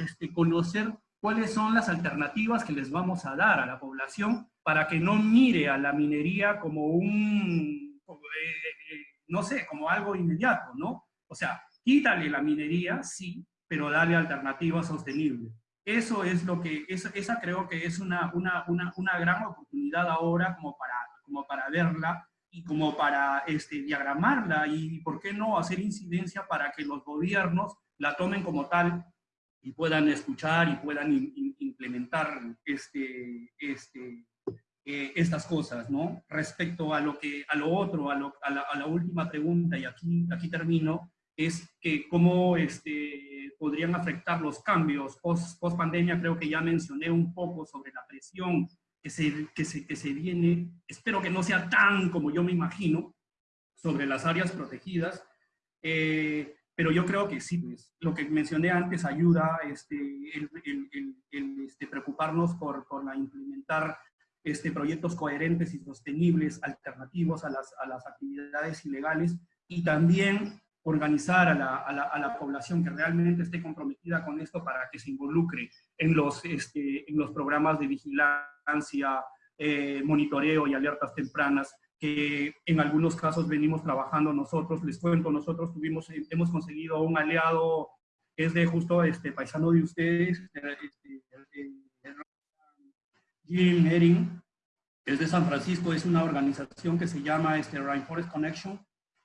este, conocer cuáles son las alternativas que les vamos a dar a la población para que no mire a la minería como un, eh, eh, no sé, como algo inmediato, ¿no? O sea, quítale la minería, sí, pero dale alternativas sostenibles. Eso es lo que, esa, creo que es una, una, una, una, gran oportunidad ahora como para, como para verla y como para este, diagramarla y, ¿por qué no, hacer incidencia para que los gobiernos la tomen como tal y puedan escuchar y puedan implementar este, este, eh, estas cosas, ¿no? Respecto a lo, que, a lo otro, a, lo, a, la, a la, última pregunta, y aquí, aquí termino, es que cómo este, podrían afectar los cambios. Post, post pandemia, creo que ya mencioné un poco sobre la presión que se, que, se, que se viene, espero que no sea tan como yo me imagino, sobre las áreas protegidas, eh, pero yo creo que sí, pues, lo que mencioné antes ayuda este, el, el, el, este, preocuparnos por, por la implementar este, proyectos coherentes y sostenibles, alternativos a las, a las actividades ilegales, y también organizar a la, a, la, a la, población que realmente esté comprometida con esto para que se involucre en los, este, en los programas de vigilancia, eh, monitoreo y alertas tempranas que en algunos casos venimos trabajando nosotros. Les cuento, nosotros tuvimos, hemos conseguido un aliado es de justo este paisano de ustedes, este, Jim Herring, es de San Francisco, es una organización que se llama este, Rainforest Connection,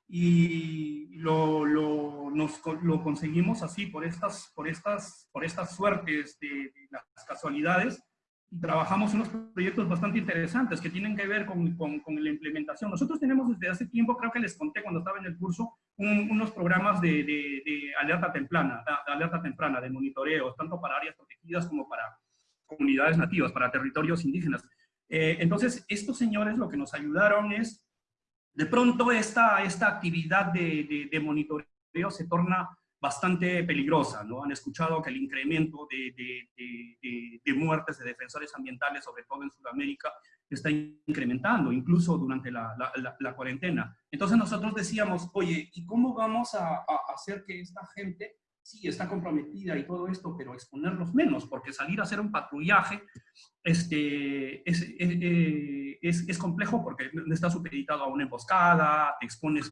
y lo, lo, nos, lo conseguimos así por estas, por estas, por estas suertes de, de las casualidades, trabajamos unos proyectos bastante interesantes que tienen que ver con, con, con, la implementación. Nosotros tenemos desde hace tiempo, creo que les conté cuando estaba en el curso, unos programas de, de, de, alerta temprana, de alerta temprana, de monitoreo, tanto para áreas protegidas como para comunidades nativas, para territorios indígenas. Eh, entonces, estos señores lo que nos ayudaron es, de pronto esta, esta actividad de, de monitoreo se torna bastante peligrosa, ¿no? Han escuchado que el incremento de, muertes de defensores ambientales, sobre todo en Sudamérica, está incrementando, incluso durante la, cuarentena. Entonces nosotros decíamos, oye, ¿y cómo vamos a, hacer que esta gente, sí, está comprometida y todo esto, pero exponerlos menos? Porque salir a hacer un patrullaje este, es, es, es, es complejo porque está supeditado a una emboscada, te expones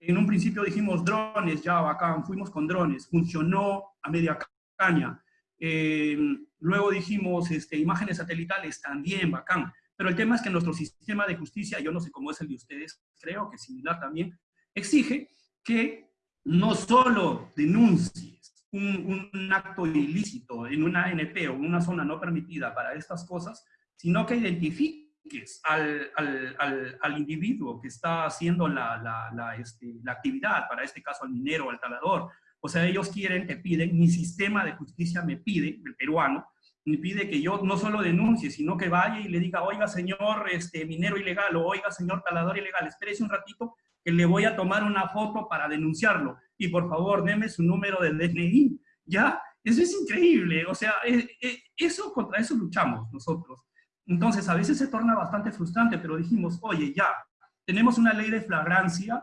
en un principio dijimos drones, ya bacán, fuimos con drones, funcionó a media caña. Eh, luego dijimos este, imágenes satelitales, también bacán. Pero el tema es que nuestro sistema de justicia, yo no sé cómo es el de ustedes, creo que similar también, exige que no solo denuncies un, acto ilícito en una ANP o una zona no permitida para estas cosas, sino que identifiques al, individuo que está haciendo este, la actividad, para este caso al minero, al talador. O sea, ellos quieren, te piden, mi sistema de justicia me pide, el peruano, me pide que yo no solo denuncie, sino que vaya y le diga, oiga señor este, minero ilegal, o oiga señor talador ilegal, espérese un ratito que le voy a tomar una foto para denunciarlo. Y por favor, deme su número de DNI. ¿Ya? Eso es increíble. O sea, eh, eh, eso, contra eso luchamos nosotros. Entonces, a veces se torna bastante frustrante, pero dijimos, oye, ya, tenemos una ley de flagrancia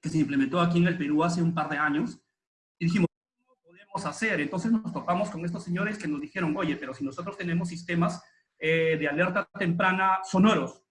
que se implementó aquí en el Perú hace un par de años, y dijimos, podemos hacer? Entonces nos topamos con estos señores que nos dijeron, oye, pero si nosotros tenemos sistemas eh, de alerta temprana sonoros,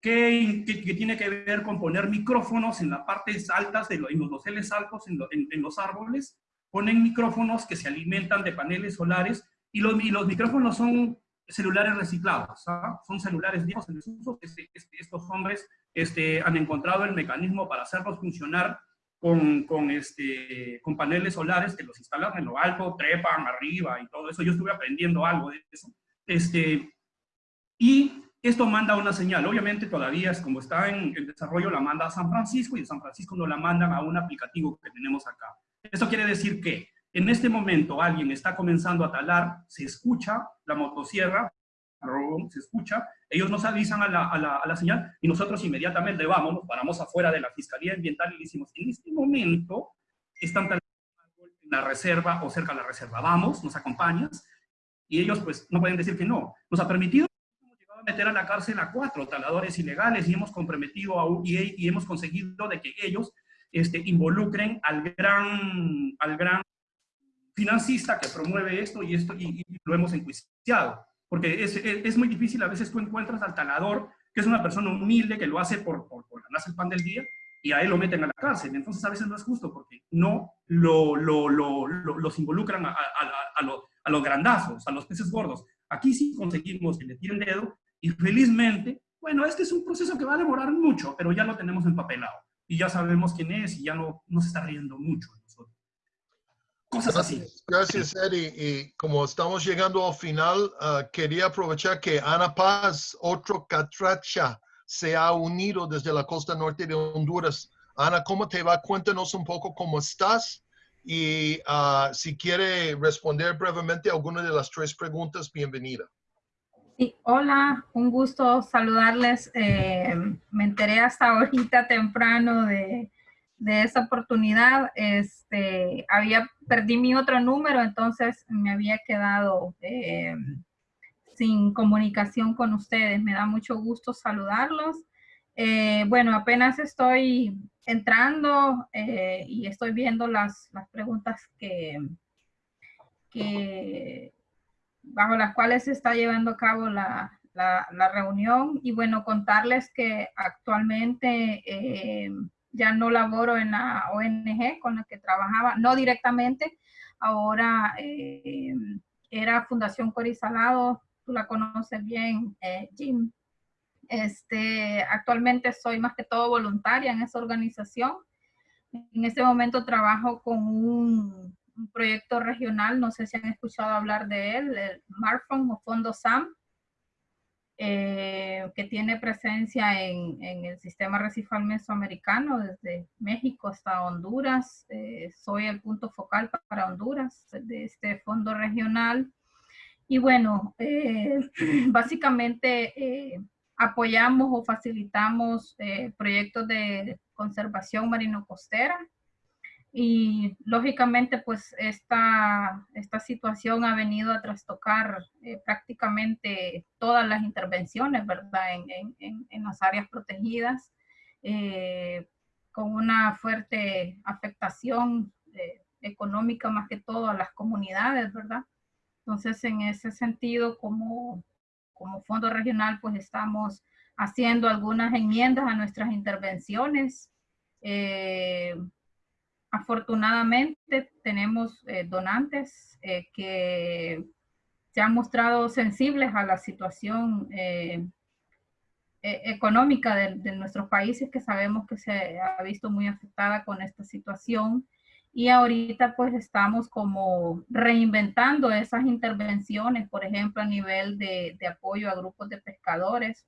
¿qué, ¿qué, tiene que ver con poner micrófonos en las partes altas, de en los doseles altos, en, en, en, los árboles? Ponen micrófonos que se alimentan de paneles solares y los, y los micrófonos son celulares reciclados, ¿ah? son celulares viejos en desuso. Este, este, estos hombres este, han encontrado el mecanismo para hacerlos funcionar con, con, este, con paneles solares que los instalan en lo alto, trepan arriba y todo eso. Yo estuve aprendiendo algo de eso. Este, y esto manda una señal. Obviamente todavía es como está en el desarrollo, la manda a San Francisco y de San Francisco nos la mandan a un aplicativo que tenemos acá. Esto quiere decir que en este momento alguien está comenzando a talar, se escucha la motosierra, se escucha, ellos nos avisan a la, a la, a la señal y nosotros inmediatamente vamos, nos paramos afuera de la Fiscalía Ambiental y decimos, en este momento están talando en la reserva o cerca de la reserva, vamos, nos acompañas, y ellos pues no pueden decir que no. Nos ha permitido a meter a la cárcel a cuatro taladores ilegales y hemos comprometido a UIA y hemos conseguido de que ellos este, involucren al gran, al gran financista que promueve esto y, esto, y, y lo hemos enjuiciado. Porque es, es, es, muy difícil, a veces tú encuentras al talador, que es una persona humilde, que lo hace por, por, por ganarse el pan del día, y a él lo meten a la cárcel. Entonces a veces no es justo, porque no lo, lo, lo, los involucran a, a, a, a, los grandazos, a los peces gordos. Aquí sí conseguimos que le tiren dedo, y felizmente, bueno, este es un proceso que va a demorar mucho, pero ya lo tenemos empapelado. Y ya sabemos quién es, y ya no, no se está riendo mucho cosas así. Gracias, Eddie. Y como estamos llegando al final, uh, quería aprovechar que Ana Paz, otro catracha, se ha unido desde la costa norte de Honduras. Ana, ¿cómo te va? Cuéntanos un poco cómo estás y uh, si quiere responder brevemente alguna de las tres preguntas, bienvenida. Sí, hola, un gusto saludarles. Eh, me enteré hasta ahorita temprano de, de esa oportunidad. Este, había, perdí mi otro número, entonces me había quedado eh, sin comunicación con ustedes. Me da mucho gusto saludarlos. Eh, bueno, apenas estoy entrando eh, y estoy viendo las, las preguntas que, que, bajo las cuales se está llevando a cabo la, la, reunión. Y bueno, contarles que actualmente ya no laboro en la ONG con la que trabajaba, no directamente, ahora eh, era Fundación Corisalado, tú la conoces bien, eh, Jim. Este, actualmente soy más que todo voluntaria en esa organización. En este momento trabajo con un, un proyecto regional, no sé si han escuchado hablar de él, el MARFON o Fondo SAM, eh, que tiene presencia en, en, el sistema recifal mesoamericano, desde México hasta Honduras. Eh, soy el punto focal para Honduras de este fondo regional. Y bueno, eh, básicamente apoyamos o facilitamos proyectos de conservación marino-costera y lógicamente, pues esta, esta situación ha venido a trastocar eh, prácticamente todas las intervenciones, ¿verdad? En, en, en las áreas protegidas, eh, con una fuerte afectación eh, económica más que todo a las comunidades, ¿verdad? Entonces, en ese sentido, como, como fondo regional, pues estamos haciendo algunas enmiendas a nuestras intervenciones. Eh, afortunadamente tenemos eh, donantes que se han mostrado sensibles a la situación económica de, de, nuestros países que sabemos que se ha visto muy afectada con esta situación y ahorita pues estamos como reinventando esas intervenciones, por ejemplo, a nivel de, de apoyo a grupos de pescadores,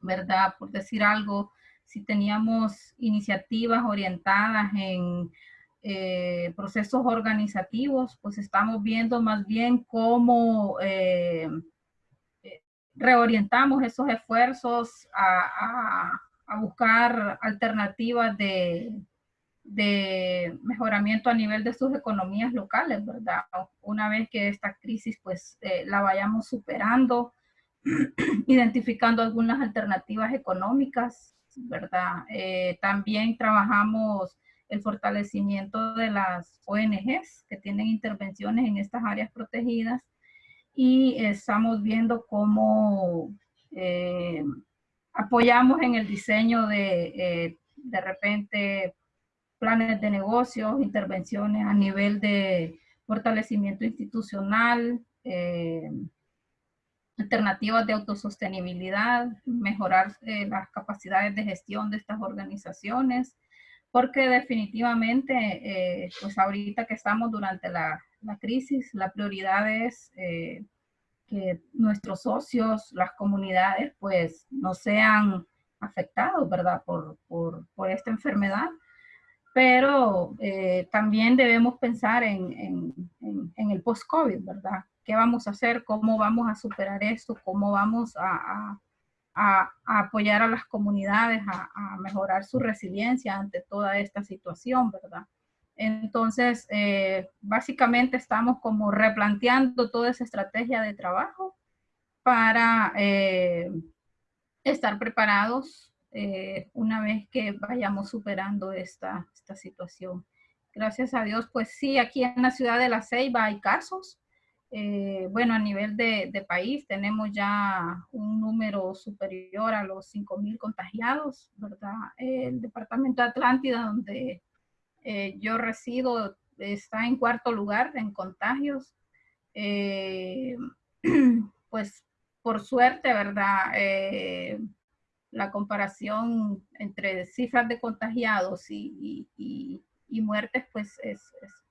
¿verdad? Por decir algo, si teníamos iniciativas orientadas en eh, procesos organizativos, pues estamos viendo más bien cómo eh, reorientamos esos esfuerzos a, a, buscar alternativas de, de mejoramiento a nivel de sus economías locales, ¿verdad? Una vez que esta crisis pues eh, la vayamos superando, identificando algunas alternativas económicas, ¿verdad? Eh, también trabajamos el fortalecimiento de las ONGs que tienen intervenciones en estas áreas protegidas y estamos viendo cómo eh, apoyamos en el diseño de de repente planes de negocios, intervenciones a nivel de fortalecimiento institucional, eh, alternativas de autosostenibilidad, mejorar eh, las capacidades de gestión de estas organizaciones, porque definitivamente, eh, pues ahorita que estamos durante la, la crisis, la prioridad es que nuestros socios, las comunidades, pues no sean afectados, ¿verdad? Por, por, por esta enfermedad pero eh, también debemos pensar en, en, en, el post-COVID, ¿verdad? ¿Qué vamos a hacer? ¿Cómo vamos a superar esto? ¿Cómo vamos a, a, a apoyar a las comunidades a, mejorar su resiliencia ante toda esta situación, ¿verdad? Entonces, eh, básicamente estamos como replanteando toda esa estrategia de trabajo para eh, estar preparados eh, una vez que vayamos superando esta, esta situación. Gracias a Dios, pues sí, aquí en la ciudad de La Ceiba hay casos. Eh, bueno, a nivel de, país tenemos ya un número superior a los 5.000 contagiados, ¿verdad? El departamento de Atlántida, donde eh, yo resido, está en cuarto lugar en contagios. pues por suerte, ¿verdad? la comparación entre cifras de contagiados y, muertes, pues es,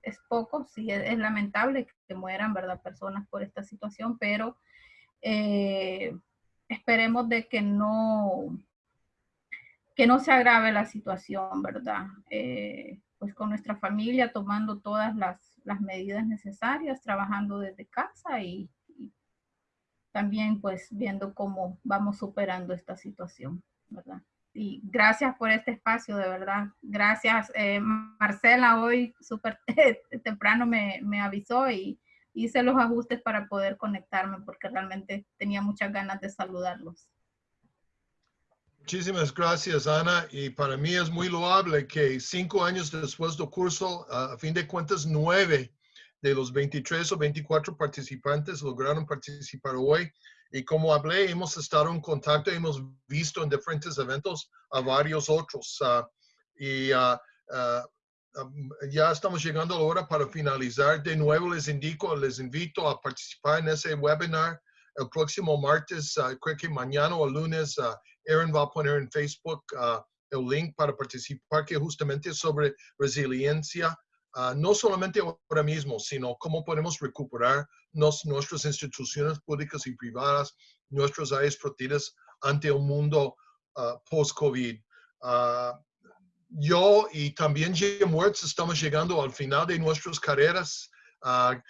es, poco, sí, es, lamentable que mueran, ¿verdad?, personas por esta situación, pero eh, esperemos de que no, que no se agrave la situación, ¿verdad? Eh, pues con nuestra familia tomando todas las, las medidas necesarias, trabajando desde casa y, también pues viendo cómo vamos superando esta situación, ¿verdad? Y gracias por este espacio, de verdad. Gracias. Eh, Marcela hoy súper temprano me, me, avisó y hice los ajustes para poder conectarme porque realmente tenía muchas ganas de saludarlos. Muchísimas gracias, Ana. Y para mí es muy loable que cinco años después del curso, a fin de cuentas, nueve de los 23 o 24 participantes lograron participar hoy. Y como hablé, hemos estado en contacto, hemos visto en diferentes eventos a varios otros. Uh, y uh, uh, ya estamos llegando a la hora para finalizar. De nuevo les indico, les invito a participar en ese webinar el próximo martes, creo que mañana o lunes, Aaron va a poner en Facebook el link para participar, que justamente sobre resiliencia Ah, no solamente ahora mismo, sino cómo podemos recuperar nos, nuestras instituciones públicas y privadas, nuestras áreas protegidas ante un mundo uh, post-COVID. Uh, yo y también Jim Wertz estamos llegando al final de nuestras carreras.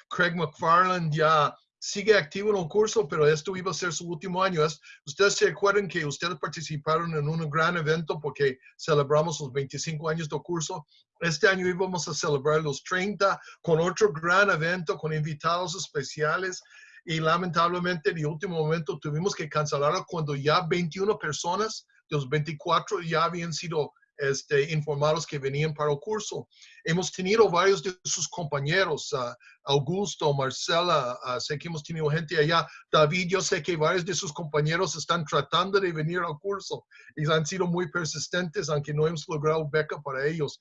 Craig McFarland ya sigue activo en el curso, pero esto iba a ser su último año. ustedes se acuerdan que ustedes participaron en un gran evento porque celebramos los 25 años del curso. Este año íbamos a celebrar los 30 con otro gran evento con invitados especiales y lamentablemente en el último momento tuvimos que cancelarlo cuando ya 21 personas de los 24 ya habían sido este, informados que venían para el curso. Hemos tenido varios de sus compañeros, uh, Augusto, Marcela, uh, sé que hemos tenido gente allá. David, yo sé que varios de sus compañeros están tratando de venir al curso y han sido muy persistentes, aunque no hemos logrado beca para ellos.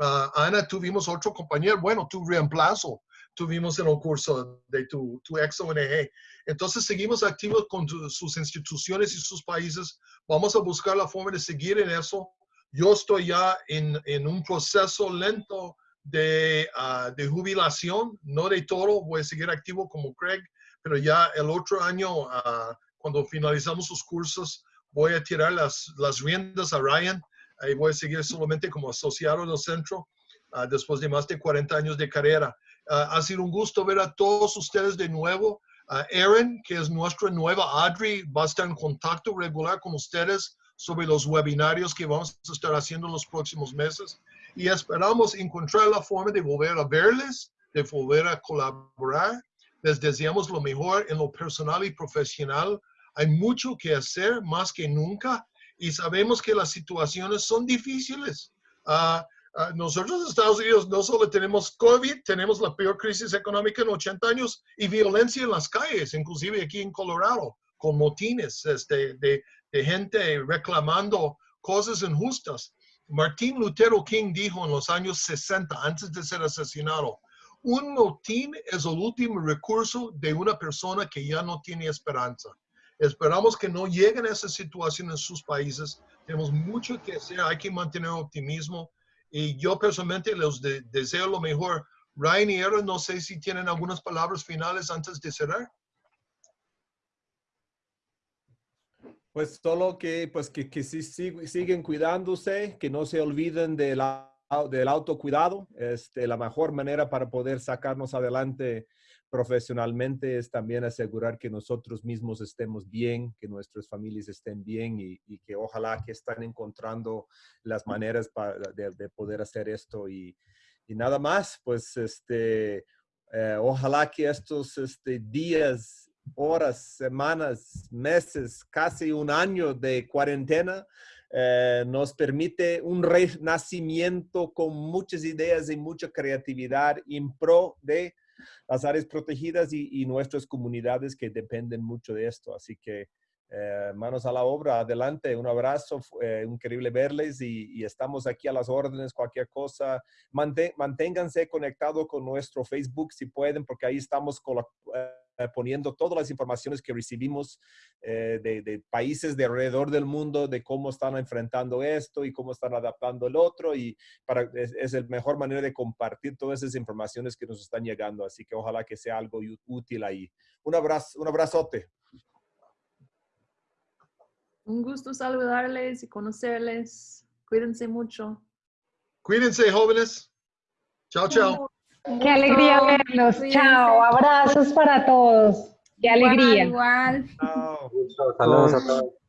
Ah, Ana, tuvimos otro compañero, bueno, tu reemplazo tuvimos en el curso de tu, tu ex ONG. Entonces seguimos activos con sus instituciones y sus países. Vamos a buscar la forma de seguir en eso. Yo estoy ya en, en un proceso lento de, ah, de jubilación, no de todo, voy a seguir activo como Craig, pero ya el otro año, ah, cuando finalizamos sus cursos, voy a tirar las, las riendas a Ryan y voy a seguir solamente como asociado del centro ah, después de más de 40 años de carrera. Ah, ha sido un gusto ver a todos ustedes de nuevo. Ah, Erin, que es nuestra nueva Adri, va a estar en contacto regular con ustedes sobre los webinarios que vamos a estar haciendo en los próximos meses y esperamos encontrar la forma de volver a verles, de volver a colaborar. Les deseamos lo mejor en lo personal y profesional. Hay mucho que hacer más que nunca y sabemos que las situaciones son difíciles. Ah, ah, nosotros Estados Unidos no solo tenemos COVID, tenemos la peor crisis económica en 80 años y violencia en las calles, inclusive aquí en Colorado, con motines este, de, de gente reclamando cosas injustas. Martín Lutero King dijo en los años 60, antes de ser asesinado, un motín es el último recurso de una persona que ya no tiene esperanza. Esperamos que no lleguen a esa situación en sus países. Tenemos mucho que hacer, hay que mantener optimismo y yo personalmente les de- deseo lo mejor. Ryan y Aaron, no sé si tienen algunas palabras finales antes de cerrar. Pues solo que, pues que, que sig- siguen cuidándose, que no se olviden del, au- del autocuidado. Este, la mejor manera para poder sacarnos adelante profesionalmente es también asegurar que nosotros mismos estemos bien, que nuestras familias estén bien y, y que ojalá que están encontrando las maneras para, de, de poder hacer esto y, y nada más, pues este, eh, ojalá que estos este, días, horas, semanas, meses, casi un año de cuarentena eh, nos permite un renacimiento con muchas ideas y mucha creatividad en pro de las áreas protegidas y, y nuestras comunidades que dependen mucho de esto. Así que eh, manos a la obra, adelante, un abrazo, eh, increíble verles y, y estamos aquí a las órdenes, cualquier cosa. Mantén- manténganse conectados con nuestro Facebook si pueden, porque ahí estamos colo- eh, poniendo todas las informaciones que recibimos eh, de, de países de alrededor del mundo, de cómo están enfrentando esto y cómo están adaptando el otro. Y para, es, es la mejor manera de compartir todas esas informaciones que nos están llegando. Así que ojalá que sea algo útil ahí. Un abrazo, un abrazote. Un gusto saludarles y conocerles. Cuídense mucho. Cuídense, jóvenes. Chao, chao. Qué alegría verlos. Chao, abrazos para todos. Qué alegría. Igual, igual. Chao. Saludos a todos.